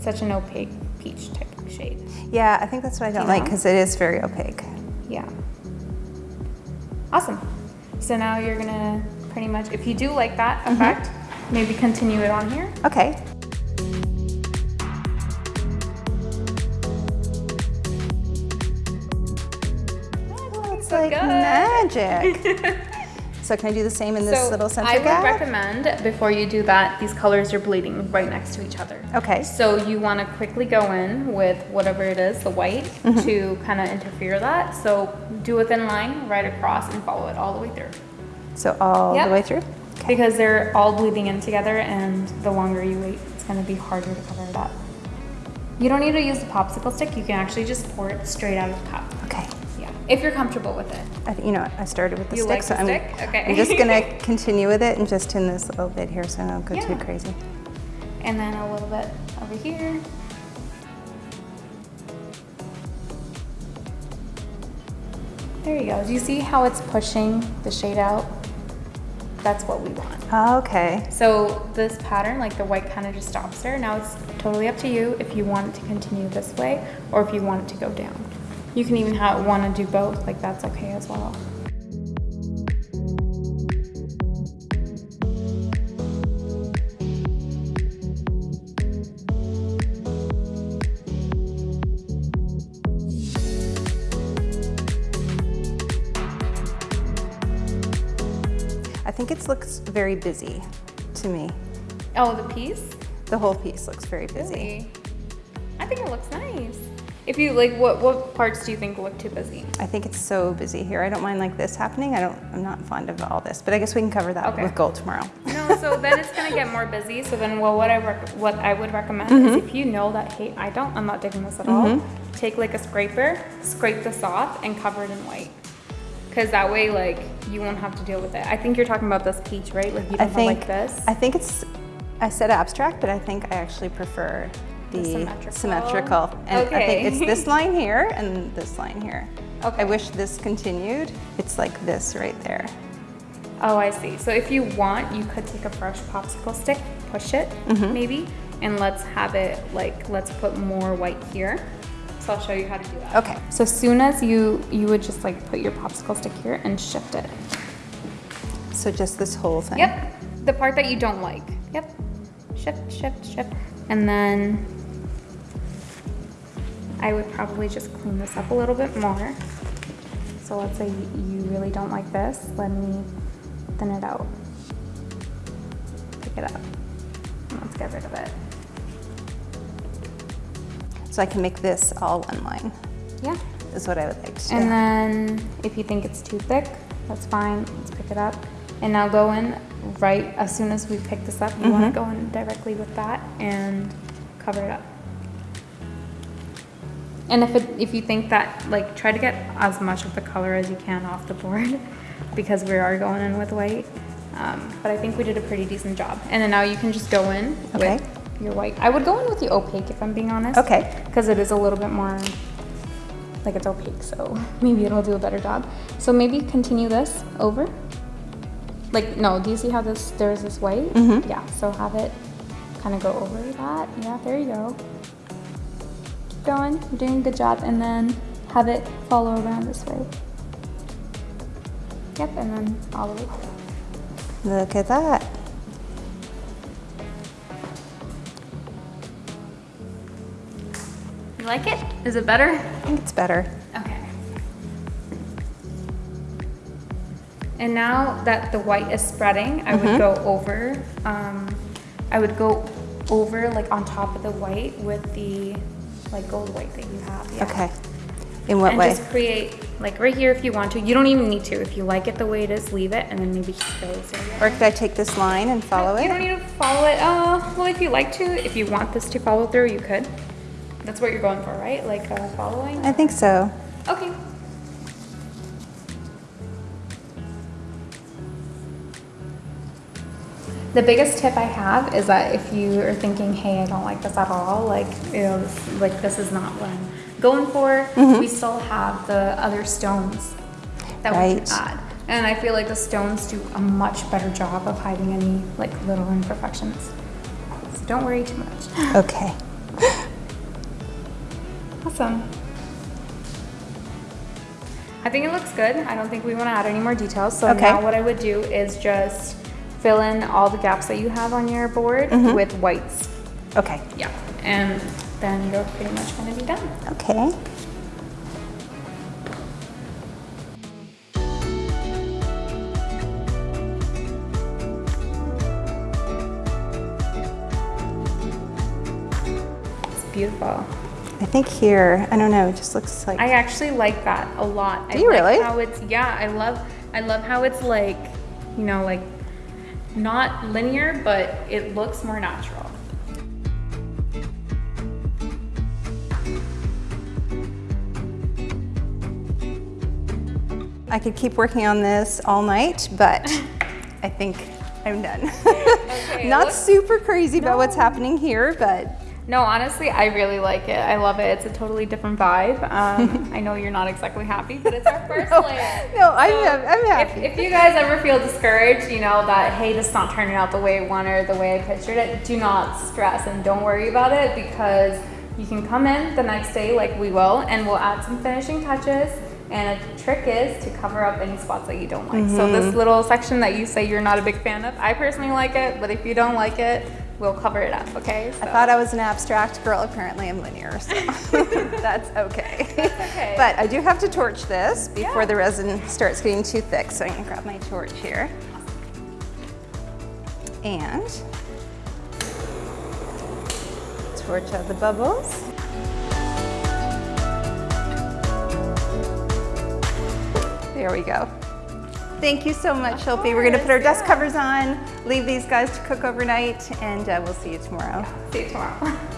such an opaque peach type of shade. Yeah, I think that's what I don't You like because it is very opaque. Yeah. Awesome. So now you're gonna pretty much, if you do like that effect, maybe continue it on here. Okay. Like magic. so can I do the same in this little center I would gap? recommend before you do that, these colors are bleeding right next to each other. Okay. So you want to quickly go in with whatever it is, the white, Mm-hmm. to kind of interfere that. So do a thin line right across and follow it all the way through. So all Yep. the way through? Okay. Because they're all bleeding in together and the longer you wait, it's going to be harder to cover it up. You don't need to use the popsicle stick. You can actually just pour it straight out of the cup. Okay. Yeah, if you're comfortable with it. I, you know? I started with the You stick, like so the I'm. Okay. I'm just gonna continue with it and just tune this a little bit here so I don't go too crazy. And then a little bit over here. There you go. Do you see how it's pushing the shade out? That's what we want. Ah, okay. So this pattern, like the white kind of just stops there. Now it's totally up to you if you want it to continue this way or if you want it to go down. You can even have want to do both, like that's okay as well. I think it looks very busy to me. Oh, the piece? The whole piece looks very busy. Really? I think it looks nice. If you like, what what parts do you think look too busy? I think it's so busy here. I don't mind like this happening. I don't. I'm not fond of all this, but I guess we can cover that Okay. with gold tomorrow. No, so then it's gonna get more busy. So then, well, what I what I would recommend is mm-hmm. if you know that hey, I don't, I'm not digging this at all. Mm-hmm. Take like a scraper, scrape this off, and cover it in white. Cause that way, like you won't have to deal with it. I think you're talking about this peach, right? Like you don't think like this. I think it's. I said abstract, but I think I actually prefer the, The symmetrical? symmetrical. And I Okay. think it's this line here and this line here. Okay. I wish this continued. It's like this right there. Oh, I see. So if you want, you could take a fresh popsicle stick, push it Mm-hmm. maybe, and let's have it like let's put more white here. So I'll show you how to do that. Okay. So as soon as you you would just like put your popsicle stick here and shift it. So just this whole thing. Yep. The part that you don't like. Yep. Shift, shift, shift. And then I would probably just clean this up a little bit more. So let's say you really don't like this. Let me thin it out. Pick it up. Let's get rid of it. So I can make this all one line. Yeah. Is what I would like to do. And then if you think it's too thick, that's fine. Let's pick it up. And now go in right as soon as we pick this up. You want to go in directly with that and cover it up. And if it, if you think that like try to get as much of the color as you can off the board because we are going in with white. Um, but I think we did a pretty decent job. And then now you can just go in Okay. with your white. I would go in with the opaque if I'm being honest. Okay. Because it is a little bit more like it's opaque, so maybe it'll do a better job. So maybe continue this over. Like, no, do you see how this, there's this white? Mhm. Yeah, so have it kind of go over that. Yeah, there you go. Keep going, you're doing a good job. And then have it follow around this way. Yep, and then all the way through. Look at that. You like it? Is it better? I think it's better. Okay. And now that the white is spreading, I Mm-hmm. would go over, um, I would go over like on top of the white with the like gold white that you have. Yeah. Okay. In what and way? just create like right here if you want to. You don't even need to. If you like it the way it is, leave it and then maybe just fill this area. Or could I take this line and follow it? You don't need to follow it. Uh, well, if you like to, if you want this to follow through, you could. That's what you're going for, right? Like uh, following? I think so. Okay. The biggest tip I have is that if you are thinking, hey, I don't like this at all, like, you know, this, like this is not what I'm going for, Mm-hmm. we still have the other stones that we can add. And I feel like the stones do a much better job of hiding any like little imperfections. So don't worry too much. Okay. Awesome. I think it looks good. I don't think we want to add any more details. So Okay. now what I would do is just fill in all the gaps that you have on your board Mm-hmm. with whites. Okay. Yeah. And then you're pretty much going to be done. Okay. It's beautiful. I think here, I don't know, it just looks like. I actually like that a lot. Do I you like really? How it's yeah, I love I love how it's like, you know, like not linear, but it looks more natural. I could keep working on this all night, but I think I'm done. Not super crazy about what's happening here, but No, honestly, I really like it. I love it. It's a totally different vibe. Um, I know you're not exactly happy, but it's our first no, layer. no, I'm, I'm happy. If, if you guys ever feel discouraged, you know, that, hey, this is not turning out the way I wanted or the way I pictured it, do not stress and don't worry about it because you can come in the next day like we will and we'll add some finishing touches. And a trick is to cover up any spots that you don't like. So Mm-hmm. this little section that you say you're not a big fan of, I personally like it, but if you don't like it, we'll cover it up, okay? I thought I was an abstract girl. Apparently, I'm linear, so that's okay. okay. But I do have to torch this before Yeah. the resin starts getting too thick. So I'm gonna grab my torch here. And torch out the bubbles. There we go. Thank you so much, Shilpi. We're gonna put our dust covers on, leave these guys to cook overnight, and uh, we'll see you tomorrow. See you tomorrow.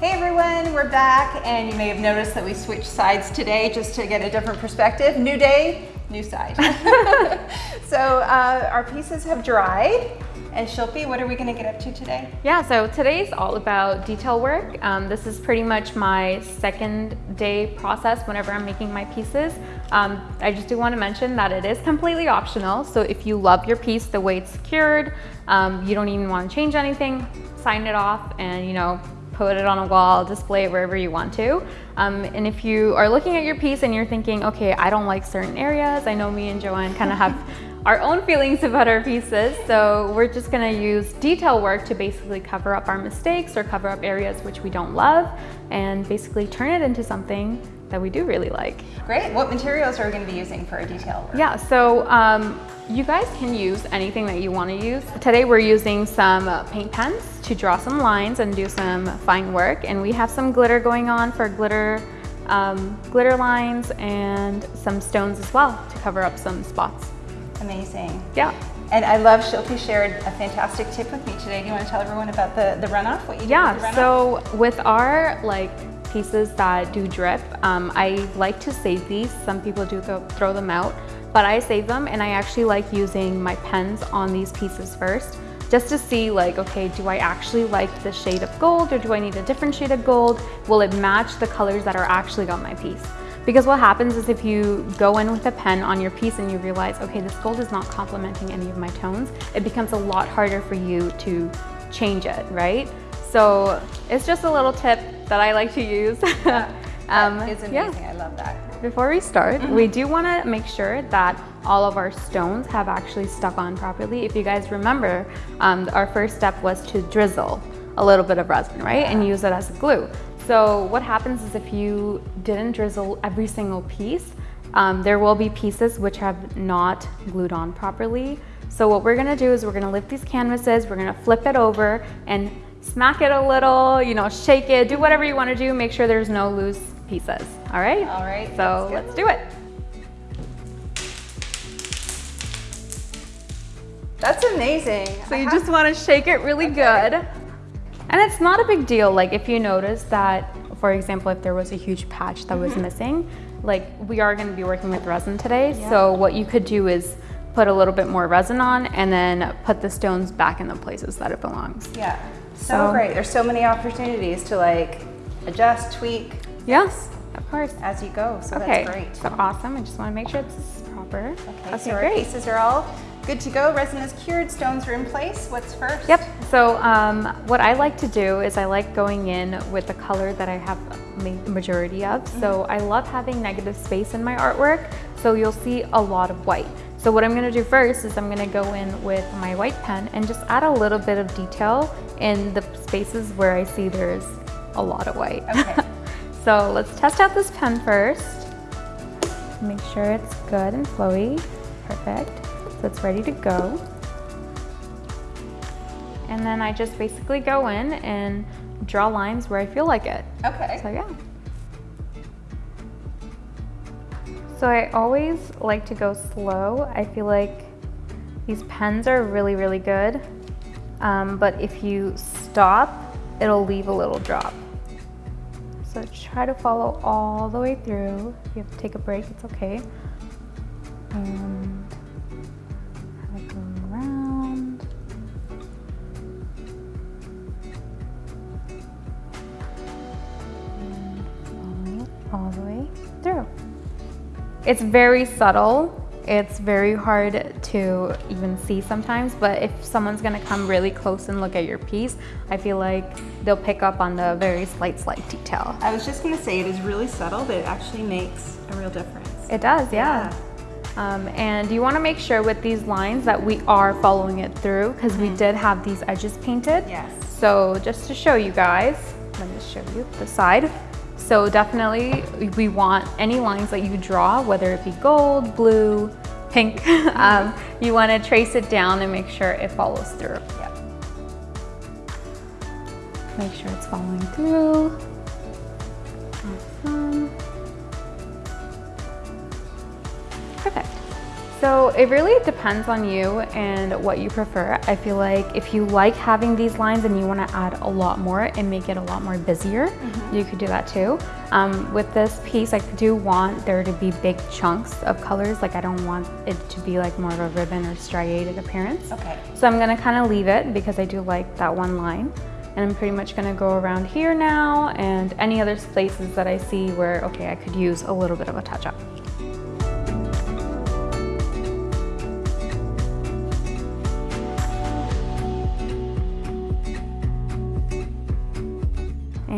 Hey everyone, we're back and you may have noticed that we switched sides today just to get a different perspective. New day, new side. so uh, our pieces have dried and Shilpi, what are we gonna get up to today? Yeah, so today's all about detail work. Um, this is pretty much my second day process whenever I'm making my pieces. Um, I just do want to mention that it is completely optional. So if you love your piece the way it's secured, um, you don't even want to change anything, sign it off and you know, put it on a wall, display it wherever you want to. Um, and if you are looking at your piece and you're thinking, okay, I don't like certain areas, I know me and Joanne kind of have our own feelings about our pieces. So we're just gonna use detail work to basically cover up our mistakes or cover up areas which we don't love and basically turn it into something that we do really like. Great, what materials are we gonna be using for our detail work? Yeah, so um, you guys can use anything that you want to use. Today we're using some uh, paint pens to draw some lines and do some fine work. And we have some glitter going on for glitter, um, glitter lines and some stones as well to cover up some spots. Amazing. Yeah. And I love Shilpi shared a fantastic tip with me today. Do you wanna tell everyone about the, the runoff, what you do with the Yeah, runoff? so with our like pieces that do drip, um, I like to save these. Some people do th throw them out, but I save them and I actually like using my pens on these pieces first just to see like, okay, do I actually like the shade of gold or do I need a different shade of gold? Will it match the colors that are actually on my piece? Because what happens is if you go in with a pen on your piece and you realize, okay, this gold is not complementing any of my tones, it becomes a lot harder for you to change it, right? So it's just a little tip that I like to use. Um, That is yeah. amazing, I love that. Before we start, we do want to make sure that all of our stones have actually stuck on properly. If you guys remember, um, our first step was to drizzle a little bit of resin, right? And use it as a glue. So what happens is if you didn't drizzle every single piece, um, there will be pieces which have not glued on properly. So what we're gonna do is we're gonna lift these canvases, we're gonna flip it over and smack it a little, you know, shake it, do whatever you wanna do, make sure there's no loose pieces. All right? All right, So let's let's do it. That's amazing. So you just want to shake it really good. And it's not a big deal. Like if you notice that, for example, if there was a huge patch that was missing, like we are going to be working with resin today. So what you could do is put a little bit more resin on and then put the stones back in the places that it belongs. Yeah, so, So- great. There's so many opportunities to like adjust, tweak Yes, of course. as you go. So okay, that's great. so awesome. I just want to make sure it's proper. Okay, so our pieces are all good to go. Resin is cured, stones are in place. What's first? Yep. So um, what I like to do is I like going in with the color that I have ma- majority of. So I love having negative space in my artwork. So you'll see a lot of white. So what I'm gonna do first is I'm gonna go in with my white pen and just add a little bit of detail in the spaces where I see there's a lot of white. Okay. so let's test out this pen first. Make sure it's good and flowy. Perfect. So it's ready to go. And then I just basically go in and draw lines where I feel like it. Okay. So yeah. So I always like to go slow. I feel like these pens are really, really good. Um, but if you stop, it'll leave a little drop. So try to follow all the way through. If you have to take a break, it's okay. And It's very subtle. It's very hard to even see sometimes, but if someone's gonna come really close and look at your piece, I feel like they'll pick up on the very slight, slight detail. I was just gonna say it is really subtle, but it actually makes a real difference. It does, yeah. Um, and you wanna make sure with these lines that we are following it through because we did have these edges painted. Yes. So just to show you guys, let me show you the side. So definitely we want any lines that you draw, whether it be gold, blue, pink, um, you wanna trace it down and make sure it follows through. Yeah. Make sure it's following through. So it really depends on you and what you prefer. I feel like if you like having these lines and you want to add a lot more and make it a lot more busier, you could do that too. Um, with this piece, I do want there to be big chunks of colors. Like I don't want it to be like more of a ribbon or striated appearance. Okay. So I'm gonna kind of leave it because I do like that one line. And I'm pretty much gonna go around here now and any other places that I see where, okay, I could use a little bit of a touch up.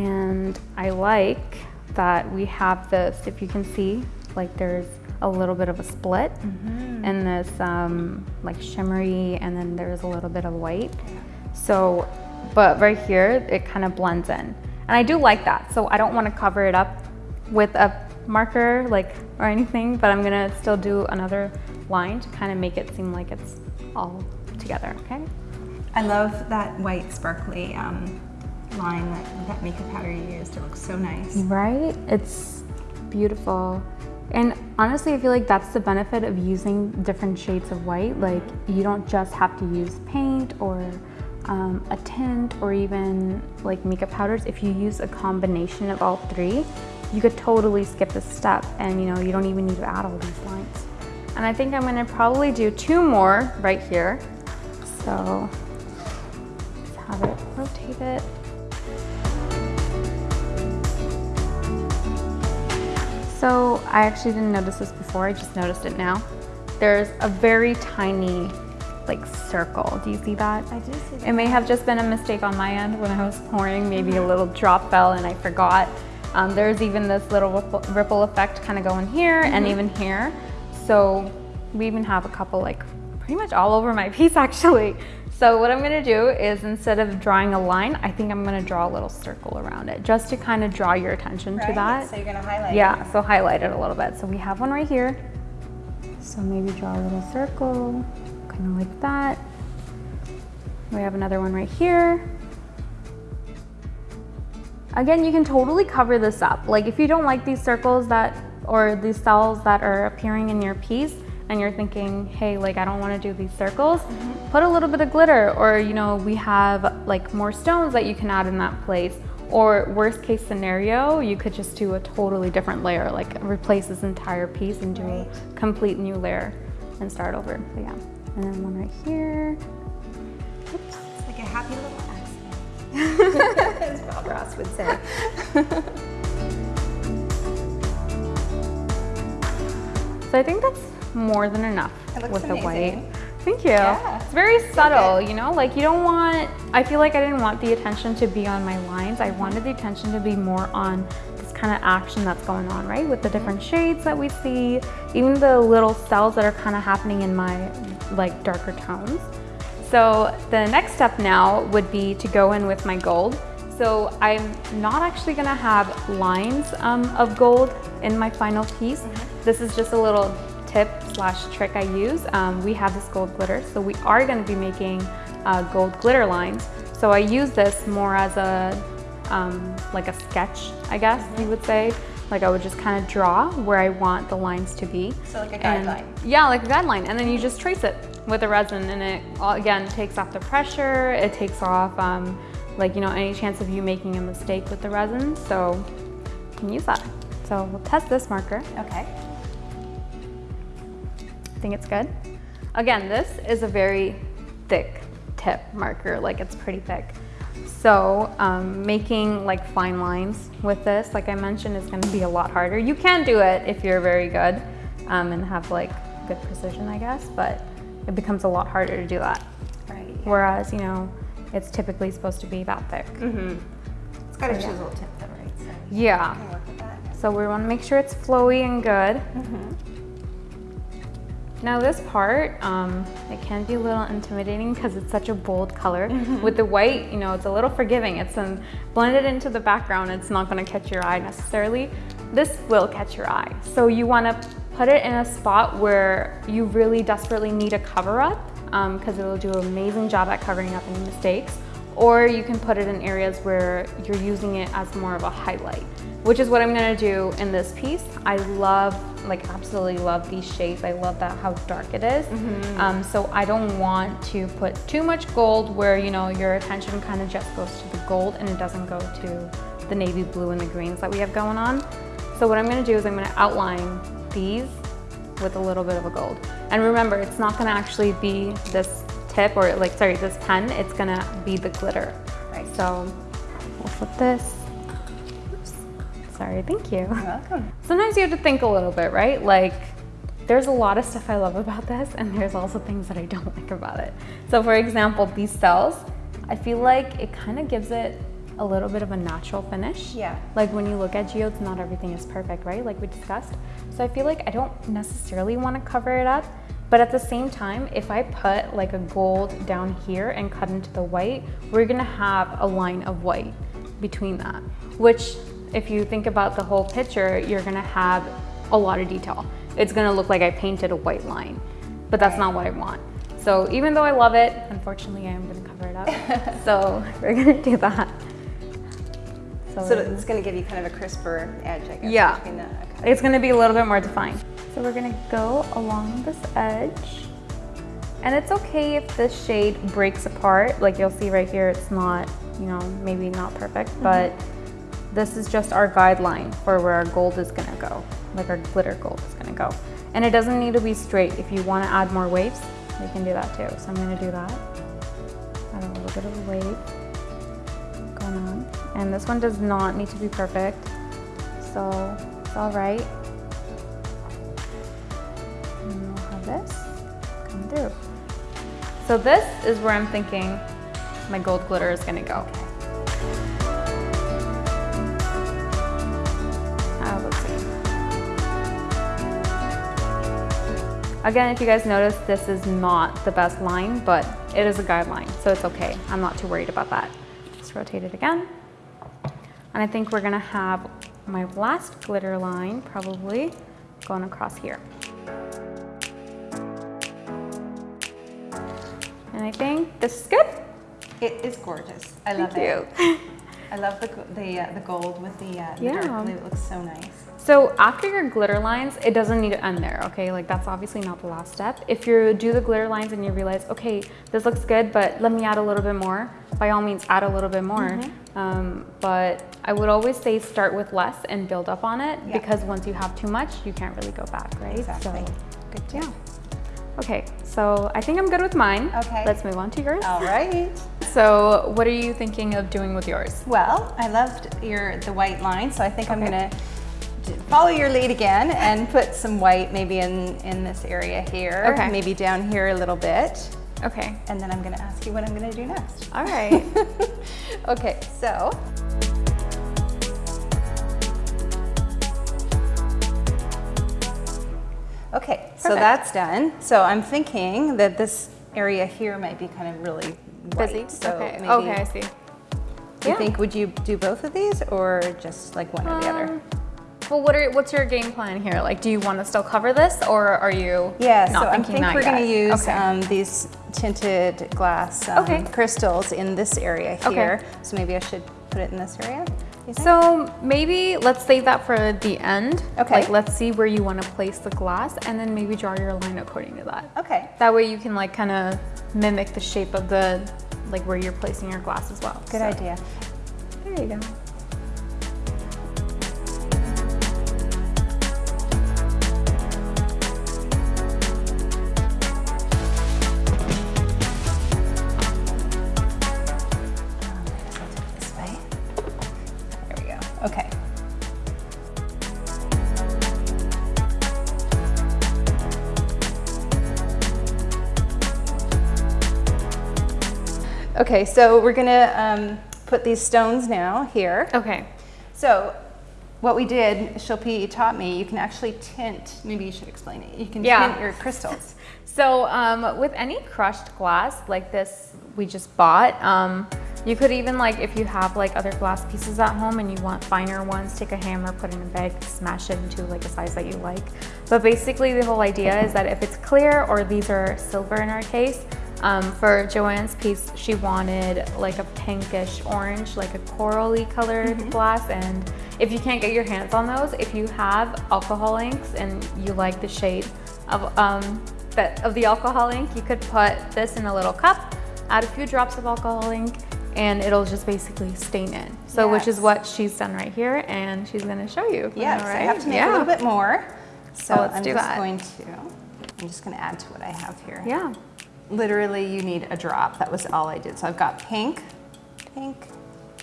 And I like that we have this, if you can see, like there's a little bit of a split and this um, like shimmery and then there's a little bit of white. So, but right here, it kind of blends in. And I do like that. So I don't want to cover it up with a marker like or anything, but I'm gonna still do another line to kind of make it seem like it's all together, okay? I love that white sparkly um, line, that, that makeup powder you used. It looks so nice. Right? It's beautiful. And honestly, I feel like that's the benefit of using different shades of white. Like, you don't just have to use paint or um, a tint or even like makeup powders. If you use a combination of all three, you could totally skip this step and you know, you don't even need to add all these lines. And I think I'm gonna probably do two more right here. So, have it rotate it. So I actually didn't notice this before, I just noticed it now. There's a very tiny like circle. Do you see that? I do see that. It may have just been a mistake on my end when I was pouring. Maybe a little drop fell and I forgot. Um, there's even this little ripple, ripple effect kind of going here and even here. So we even have a couple like pretty much all over my piece actually. So what I'm gonna do is instead of drawing a line, I think I'm gonna draw a little circle around it just to kind of draw your attention to Right? that. So you're gonna highlight. Yeah, so highlight it a little bit. So we have one right here. So maybe draw a little circle, kind of like that. We have another one right here. Again, you can totally cover this up. Like if you don't like these circles that, or these cells that are appearing in your piece, and you're thinking, hey, like I don't want to do these circles, mm -hmm. put a little bit of glitter, or you know, we have like more stones that you can add in that place. Or worst case scenario, you could just do a totally different layer, like replace this entire piece and do right. a complete new layer and start over. So yeah, and then one right here. Oops. It's like a happy little accident, as Bob Ross would say. so I think that's more than enough with amazing. the white. Thank you. Yeah. It's very subtle, you know, like you don't want, I feel like I didn't want the attention to be on my lines. I wanted the attention to be more on this kind of action that's going on, right? With the different shades that we see, even the little cells that are kind of happening in my like darker tones. So the next step now would be to go in with my gold. So I'm not actually gonna have lines um, of gold in my final piece. Mm -hmm. This is just a little tip slash trick I use. Um, we have this gold glitter, so we are gonna be making uh, gold glitter lines. So I use this more as a, um, like a sketch, I guess you would say. Like I would just kind of draw where I want the lines to be. So like a guideline. Yeah, like a guideline. And then you just trace it with the resin and it, again, takes off the pressure. It takes off, um, like, you know, any chance of you making a mistake with the resin. So you can use that. So we'll test this marker. Okay think it's good. Again, this is a very thick tip marker, like it's pretty thick. So um, making like fine lines with this, like I mentioned, is gonna be a lot harder. You can do it if you're very good um, and have like good precision, I guess, but it becomes a lot harder to do that. Right. Whereas, you know, it's typically supposed to be that thick. Mm -hmm. It's got a chisel yeah. tip though, right? So yeah. So we want to make sure it's flowy and good. Mm -hmm. Now this part, um, it can be a little intimidating because it's such a bold color. Mm -hmm. With the white, you know, it's a little forgiving. It's um, blended into the background. It's not gonna catch your eye necessarily. This will catch your eye. So you wanna put it in a spot where you really desperately need a cover up because um, it'll do an amazing job at covering up any mistakes. Or you can put it in areas where you're using it as more of a highlight which is what I'm gonna do in this piece. I love, like absolutely love these shades. I love that how dark it is. Mm -hmm. um, so I don't want to put too much gold where, you know, your attention kind of just goes to the gold and it doesn't go to the navy blue and the greens that we have going on. So what I'm gonna do is I'm gonna outline these with a little bit of a gold. And remember, it's not gonna actually be this tip or like, sorry, this pen, it's gonna be the glitter. Right. So we'll flip this Sorry, thank you. You're welcome. Sometimes you have to think a little bit, right? Like, there's a lot of stuff I love about this, and there's also things that I don't like about it. So for example, these cells, I feel like it kind of gives it a little bit of a natural finish. Yeah. Like when you look at geodes, not everything is perfect, right? Like we discussed. So I feel like I don't necessarily want to cover it up, but at the same time, if I put like a gold down here and cut into the white, we're gonna have a line of white between that, which if you think about the whole picture, you're gonna have a lot of detail. It's gonna look like I painted a white line, but that's not what I want. So even though I love it, unfortunately I am gonna cover it up. so we're gonna do that. So, so it's gonna give you kind of a crisper edge, I guess. Yeah, the, okay. it's gonna be a little bit more defined. So we're gonna go along this edge. And it's okay if this shade breaks apart. Like you'll see right here, it's not, you know, maybe not perfect, mm -hmm. but this is just our guideline for where our gold is gonna go, like our glitter gold is gonna go. And it doesn't need to be straight. If you wanna add more waves, we can do that too. So I'm gonna do that. Add a little bit of a wave going on. And this one does not need to be perfect. So it's all right. And we'll have this come through. So this is where I'm thinking my gold glitter is gonna go. Again, if you guys notice, this is not the best line, but it is a guideline, so it's okay. I'm not too worried about that. Just rotate it again. And I think we're gonna have my last glitter line probably going across here. And I think this is good. It is gorgeous. I love Thank it. You. I love the, the, uh, the gold with the, uh, the Yeah. dark blue. It looks so nice. So after your glitter lines, it doesn't need to end there, okay? Like that's obviously not the last step. If you do the glitter lines and you realize, okay, this looks good, but let me add a little bit more, by all means add a little bit more. Mm-hmm. Um, but I would always say start with less and build up on it Yeah. because once you have too much, you can't really go back, right? Exactly. So, Good tip. yeah. Okay, so I think I'm good with mine. Okay. Let's move on to yours. All right. So what are you thinking of doing with yours? Well, I loved your the white line, so I think I'm gonna follow your lead again and put some white maybe in, in this area here. Okay. Maybe down here a little bit. Okay. And then I'm gonna ask you what I'm gonna do next. All right. okay, so. Okay, so that's done. So I'm thinking that this area here might be kind of really white. Busy. So okay. maybe, okay, I see. do you Yeah. think, would you do both of these or just like one or the other? Um, Well, what are what's your game plan here? Like, do you want to still cover this, or are you Yeah, so I think we're going to use Okay. um, these tinted glass um, Okay. crystals in this area here. Okay. So maybe I should put it in this area. So maybe let's save that for the end. Okay. Like, let's see where you want to place the glass, and then maybe draw your line according to that. okay, That way, you can like kind of mimic the shape of the like where you're placing your glass as well. good So, idea. There you go. Okay, so we're gonna um, put these stones now here. Okay. So what we did, Shilpi taught me, you can actually tint, maybe you should explain it. You can Yeah. tint your crystals. So um, with any crushed glass like this we just bought, um, you could even like if you have like other glass pieces at home and you want finer ones, take a hammer, put it in a bag, smash it into like a size that you like. But basically the whole idea is that if it's clear or these are silver in our case, um, for Joanne's piece, she wanted like a pinkish orange, like a corally colored glass. And if you can't get your hands on those, if you have alcohol inks and you like the shade of, um, that, of the alcohol ink, you could put this in a little cup, add a few drops of alcohol ink, and it'll just basically stain it. So which is what she's done right here, and she's gonna show you. Yes, All I have to make yeah. a little bit more. So let's I'm just that. going to, I'm just gonna add to what I have here. Yeah. Literally, you need a drop. That was all I did. So I've got pink, pink,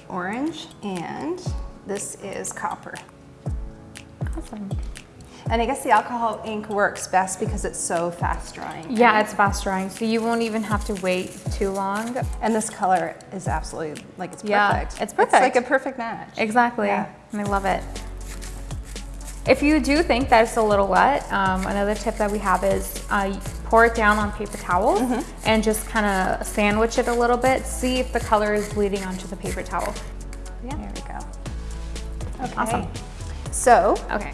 orange, and this is copper. Awesome. And I guess the alcohol ink works best because it's so fast drying. Yeah, it's fast drying, so you won't even have to wait too long. And this color is absolutely, like it's perfect. Yeah, it's perfect. It's like a perfect match. Exactly, Yeah. and I love it. If you do think that it's a little wet, um, another tip that we have is uh, pour it down on paper towel and just kind of sandwich it a little bit. See if the color is bleeding onto the paper towel. Yeah. There we go. Okay. Awesome. So Okay.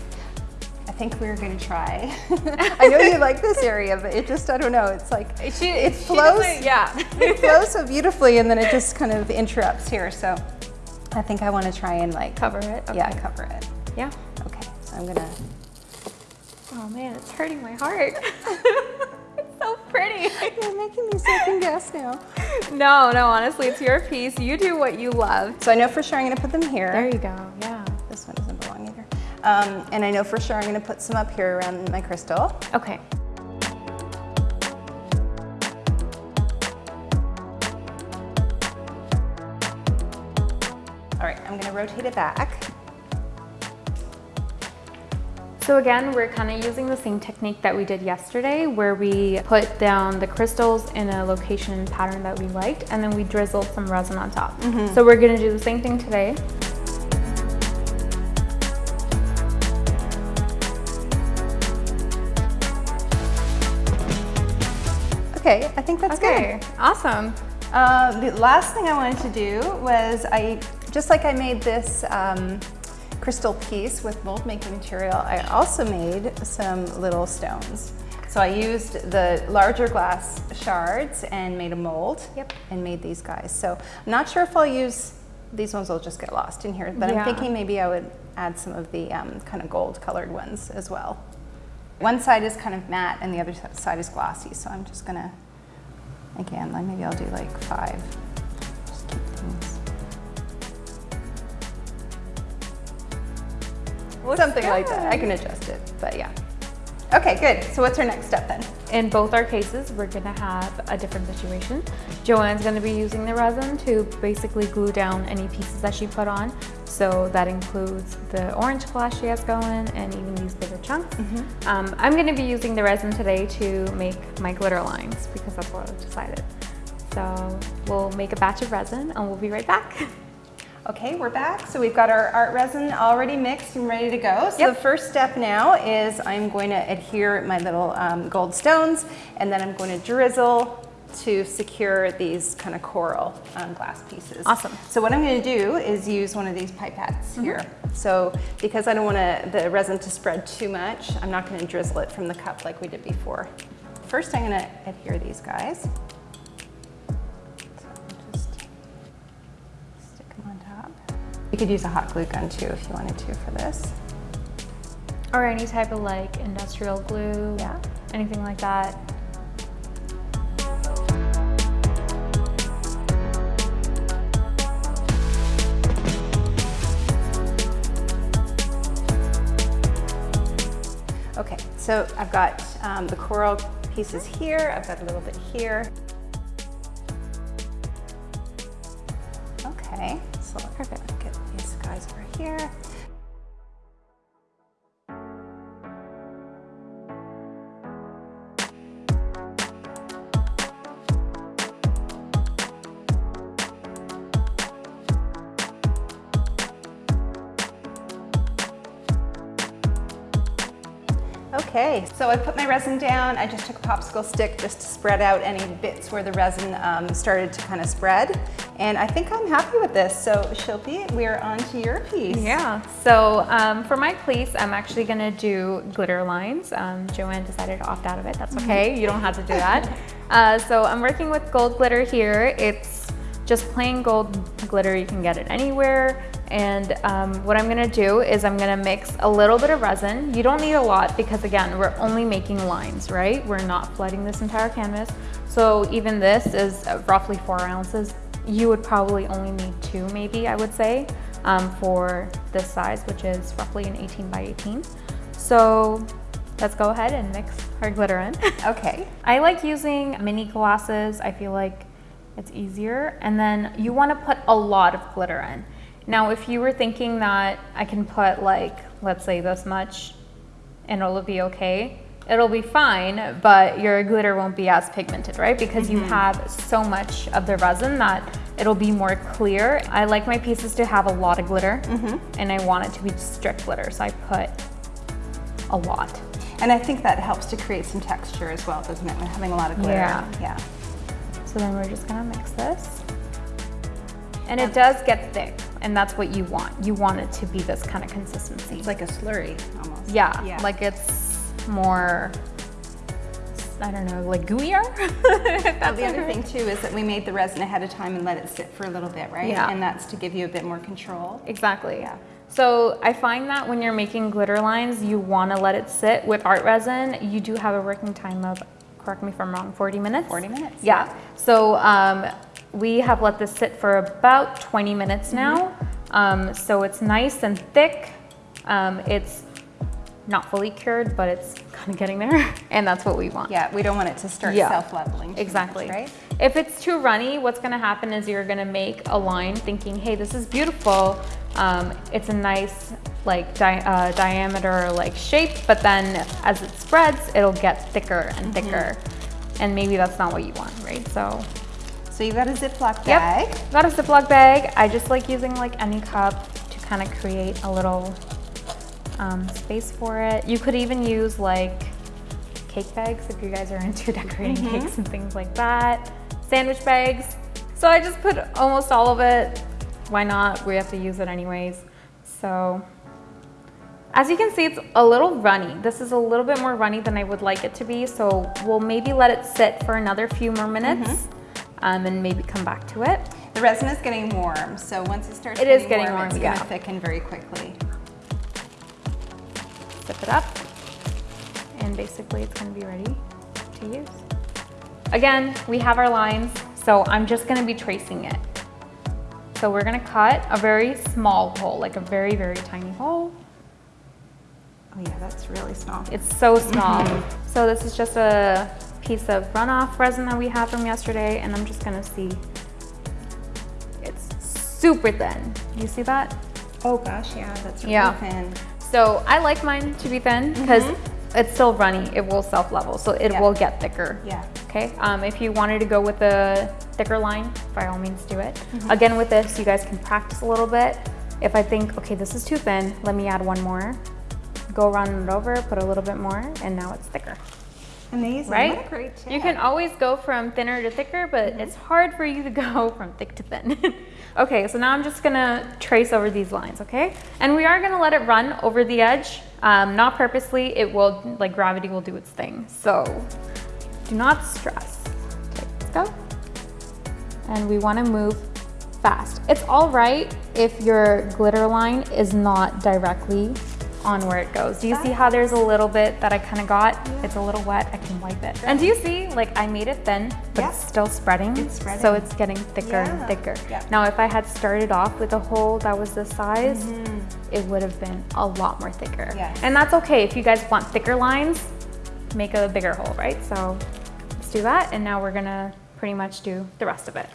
I think we're gonna try. I know you like this area, but it just, I don't know, it's like, She, it flows, yeah. it flows so beautifully and then it just kind of interrupts here. So I think I wanna try and like, Cover it. yeah, cover it. Yeah. I'm gonna, Oh man, it's hurting my heart. it's so pretty. you're making me second guess now. No, no, honestly, it's your piece. You do what you love. So I know for sure I'm gonna put them here. There you go. Yeah. This one doesn't belong either. Um, and I know for sure I'm gonna put some up here around my crystal. Okay. All right, I'm gonna rotate it back. So again, we're kind of using the same technique that we did yesterday where we put down the crystals in a location pattern that we liked and then we drizzled some resin on top. So we're gonna do the same thing today. Okay, I think that's good. Okay, awesome. Uh, the last thing I wanted to do was I, just like I made this um, crystal piece with mold making material, I also made some little stones. So I used the larger glass shards and made a mold Yep. and made these guys. So I'm not sure if I'll use these ones will just get lost in here. But Yeah. I'm thinking maybe I would add some of the um, kind of gold colored ones as well. One side is kind of matte and the other side is glossy. So I'm just gonna, again, maybe I'll do like five. Just keep things. Something like that. I can adjust it, but yeah. Okay, good. So what's our next step then? In both our cases, we're gonna have a different situation. Joanne's gonna be using the resin to basically glue down any pieces that she put on. So that includes the orange glass she has going and even these bigger chunks. Um, I'm gonna be using the resin today to make my glitter lines because that's what I've decided. So we'll make a batch of resin and we'll be right back. Okay, we're back. So we've got our ArtResin already mixed and ready to go. So Yep. the first step now is I'm going to adhere my little um, gold stones and then I'm going to drizzle to secure these kind of coral um, glass pieces. Awesome. So what I'm going to do is use one of these pipettes here. So because I don't want the resin to spread too much, I'm not going to drizzle it from the cup like we did before. First I'm going to adhere these guys. You could use a hot glue gun too if you wanted to for this. or any type of like industrial glue, Yeah. anything like that. Okay, so I've got um, the coral pieces here. I've got a little bit here. Okay, so perfect. Guys Okay, so I put my resin down. I just took a popsicle stick just to spread out any bits where the resin um, started to kind of spread. And I think I'm happy with this. So Shilpi, we're on to your piece. Yeah, so um, for my piece, I'm actually gonna do glitter lines. Um, Joanne decided to opt out of it, that's okay, you don't have to do that. Uh, so I'm working with gold glitter here. It's just plain gold glitter, you can get it anywhere. And um, what I'm gonna do is I'm gonna mix a little bit of resin. You don't need a lot because again, we're only making lines, right? We're not flooding this entire canvas. So even this is roughly four ounces. You would probably only need two maybe, I would say, um, for this size, which is roughly an 18 by 18. So let's go ahead and mix our glitter in. Okay. I like using mini glasses. I feel like it's easier. And then you want to put a lot of glitter in. Now, if you were thinking that I can put like, let's say this much and it'll be okay, it'll be fine, but your glitter won't be as pigmented, right? Because you mm-hmm. have so much of the resin that it'll be more clear. I like my pieces to have a lot of glitter mm-hmm. and I want it to be strict glitter. So I put a lot. And I think that helps to create some texture as well, doesn't it? When having a lot of glitter. Yeah. Yeah. So then we're just gonna mix this. And it does get thick, and that's what you want. You want it to be this kind of consistency. It's like a slurry almost. yeah, Yeah. like it's more, I don't know, like gooier? Well, the other thing too is that we made the resin ahead of time and let it sit for a little bit, right? Yeah. And that's to give you a bit more control. Exactly. Yeah. So I find that when you're making glitter lines, you want to let it sit. With ArtResin, you do have a working time of, correct me if I'm wrong, 40 minutes? 40 minutes, Yeah. So um, we have let this sit for about 20 minutes now. Um, so it's nice and thick. Um, it's not fully cured, but it's kind of getting there. and that's what we want. Yeah, we don't want it to start Yeah. self-leveling. too much, Exactly. right? If it's too runny, what's gonna happen is you're gonna make a line thinking, hey, this is beautiful. Um, it's a nice like di uh, diameter like shape, but then as it spreads, it'll get thicker and thicker. And maybe that's not what you want, right? So, So you got a Ziploc bag. yep, got a Ziploc bag. I just like using like any cup to kind of create a little um, space for it. You could even use like cake bags if you guys are into decorating cakes and things like that. Sandwich bags. So I just put almost all of it. Why not? We have to use it anyways. So as you can see, it's a little runny. This is a little bit more runny than I would like it to be. So we'll maybe let it sit for another few more minutes um, and maybe come back to it. The resin is getting warm, so once it starts It getting, is getting warm, warm, it's yeah. gonna thicken very quickly. Zip it up. And basically it's gonna be ready to use. Again, we have our lines, so I'm just gonna be tracing it. So we're gonna cut a very small hole, like a very, very tiny hole. Oh yeah, that's really small. It's so small. So this is just a piece of runoff resin that we had from yesterday, and I'm just gonna see. It's super thin. You see that? Oh gosh, yeah, that's really Yeah. thin. So I like mine to be thin because mm-hmm. It's still runny. It will self-level, so it Yeah. will get thicker. Yeah. Okay, um, if you wanted to go with a thicker line, by all means do it. Again, with this, you guys can practice a little bit. If I think, okay, this is too thin, let me add one more. Go around it over, put a little bit more, and now it's thicker, Amazing. right? What a great tip. You can always go from thinner to thicker, but it's hard for you to go from thick to thin. okay, so now I'm just gonna trace over these lines, okay? And we are gonna let it run over the edge, um, not purposely, it will, like gravity will do its thing. So do not stress. Okay, let's go. And we wanna move fast. It's all right if your glitter line is not directly on where it goes. Do you see how there's a little bit that I kind of got? It's a little wet, I can wipe it. And do you see, like I made it thin, but Yeah. it's still spreading. It's spreading. So it's getting thicker Yeah. and thicker. Yeah. Now if I had started off with a hole that was this size, Mm-hmm. it would have been a lot more thicker. Yes. And that's okay. If you guys want thicker lines, make a bigger hole, right? So let's do that. And now we're gonna pretty much do the rest of it.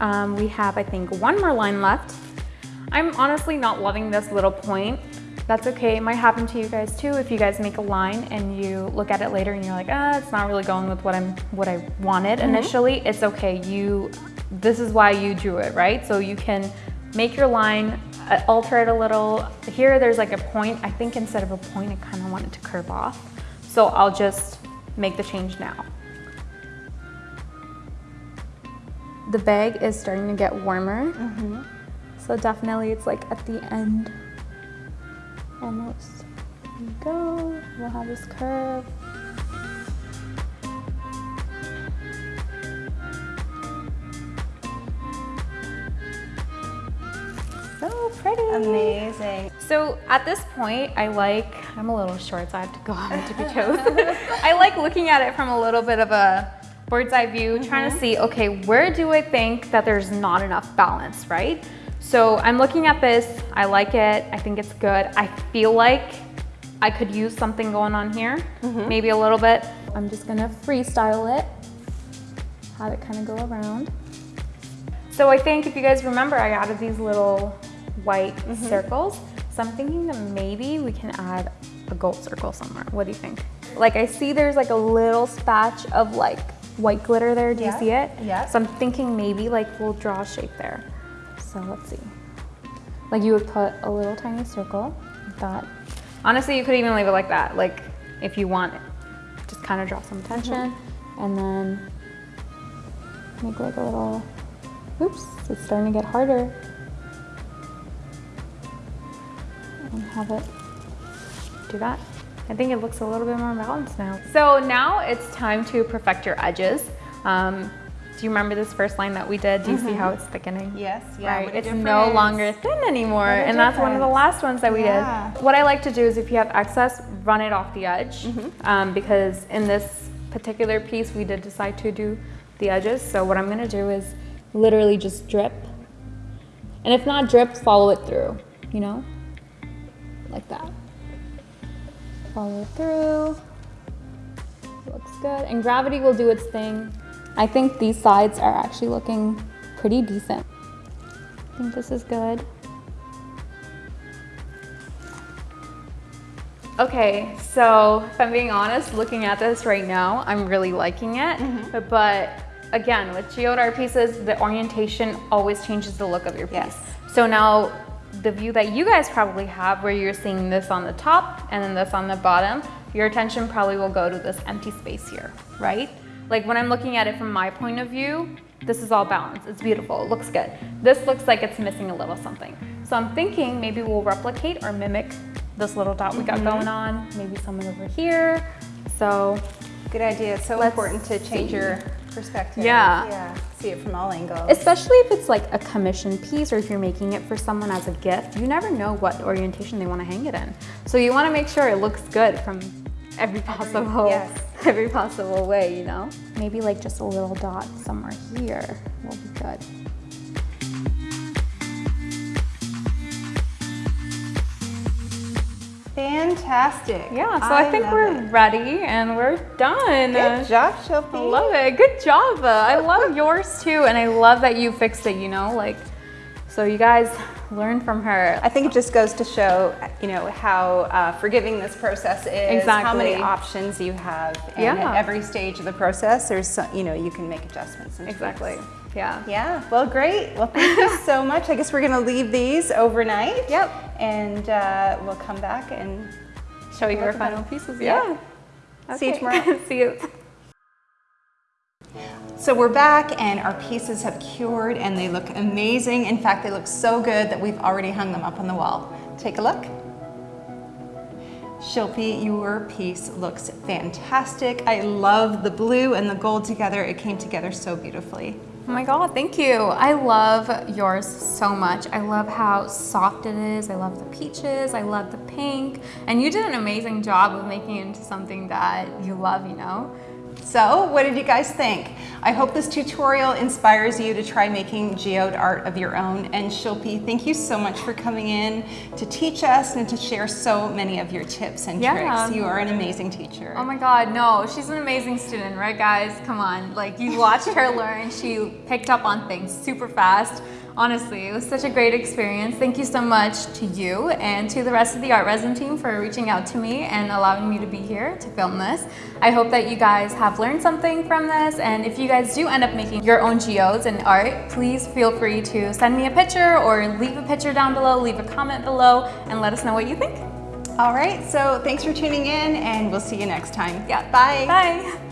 Um, we have, I think, one more line left. I'm honestly not loving this little point. That's okay, it might happen to you guys too if you guys make a line and you look at it later and you're like, ah, it's not really going with what I'm what I wanted initially. It's okay, you this is why you drew it, right? So you can make your line, uh, alter it a little. Here there's like a point. I think instead of a point, I kind of want it to curve off. So I'll just make the change now. The bag is starting to get warmer. Mm-hmm. So definitely it's like at the end. Almost. There we go. We'll have this curve. So pretty. Amazing. So at this point, I like, I'm a little short, so I have to go on tippy toes. I like looking at it from a little bit of a bird's eye view, trying to mm-hmm. see, okay, where do I think that there's not enough balance, right? So I'm looking at this, I like it, I think it's good. I feel like I could use something going on here, mm-hmm. maybe a little bit. I'm just gonna freestyle it, have it kind of go around. So I think if you guys remember, I added these little white mm-hmm. circles. So I'm thinking that maybe we can add a gold circle somewhere. What do you think? Like I see there's like a little spatch of like white glitter there. Do Yeah, you see it? yeah. So I'm thinking maybe like we'll draw a shape there. So let's see. Like you would put a little tiny circle like that. Honestly, you could even leave it like that. Like if you want it. Just kind of draw some attention mm-hmm. and then make like a little, oops, it's starting to get harder. And have it do that. I think it looks a little bit more balanced now. So now it's time to perfect your edges. Um, do you remember this first line that we did? Do you see how it's thickening? Yes, yeah. right. It's no longer thin anymore. And that's one of the last ones that we Yeah. did. What I like to do is if you have excess, run it off the edge. Mm-hmm. Um, because in this particular piece, we did decide to do the edges. So what I'm gonna do is literally just drip. And if not drip, follow it through, you know? Like that. Follow through. Looks good. And gravity will do its thing. I think these sides are actually looking pretty decent. I think this is good. Okay, so if I'm being honest, looking at this right now, I'm really liking it. But, but again, with geode art pieces, the orientation always changes the look of your piece. Yes. So now the view that you guys probably have where you're seeing this on the top and then this on the bottom, your attention probably will go to this empty space here, right? Like when I'm looking at it from my point of view, this is all balanced. It's beautiful, it looks good. This looks like it's missing a little something. So I'm thinking maybe we'll replicate or mimic this little dot we got Mm-hmm. going on, maybe someone over here. So Good idea. It's so Let's important to change see. your perspective. Yeah. Yeah. See it from all angles. especially if it's like a commission piece or if you're making it for someone as a gift, you never know what orientation they want to hang it in. So you want to make sure it looks good from every possible yes. every possible way, you know? Maybe like just a little dot somewhere here will be good. Fantastic. Yeah, so I, think we're it. ready and we're done. Good job. I love it. Good job. I love yours too. And I love that you fixed it, you know, like, so you guys learn from her. I think it just goes to show, you know, how uh, forgiving this process is, exactly. how many options you have, and Yeah. at every stage of the process, there's, some, you know, you can make adjustments. And tweaks. Yeah. Yeah. Well, great. Well, thank you so much. I guess we're gonna leave these overnight. Yep. And uh, we'll come back and Show you your final them. pieces. Yeah. Yeah. See you tomorrow. See you. So we're back and our pieces have cured and they look amazing. In fact, they look so good that we've already hung them up on the wall. Take a look. Shilpi, your piece looks fantastic. I love the blue and the gold together. It came together so beautifully. Oh my god, thank you. I love yours so much. I love how soft it is. I love the peaches. I love the pink. And you did an amazing job of making it into something that you love, you know? So, what did you guys think? I hope this tutorial inspires you to try making geode art of your own. And Shilpi, thank you so much for coming in to teach us and to share so many of your tips and Yeah. tricks. You are an amazing teacher. Oh my god, no, she's an amazing student, right guys? Come on, like you watched her learn, she picked up on things super fast. Honestly, it was such a great experience. Thank you so much to you and to the rest of the ArtResin team for reaching out to me and allowing me to be here to film this. I hope that you guys have learned something from this and if you guys do end up making your own geodes and art, please feel free to send me a picture or leave a picture down below, leave a comment below and let us know what you think. All right, so thanks for tuning in and we'll see you next time. Yeah. Bye. Bye.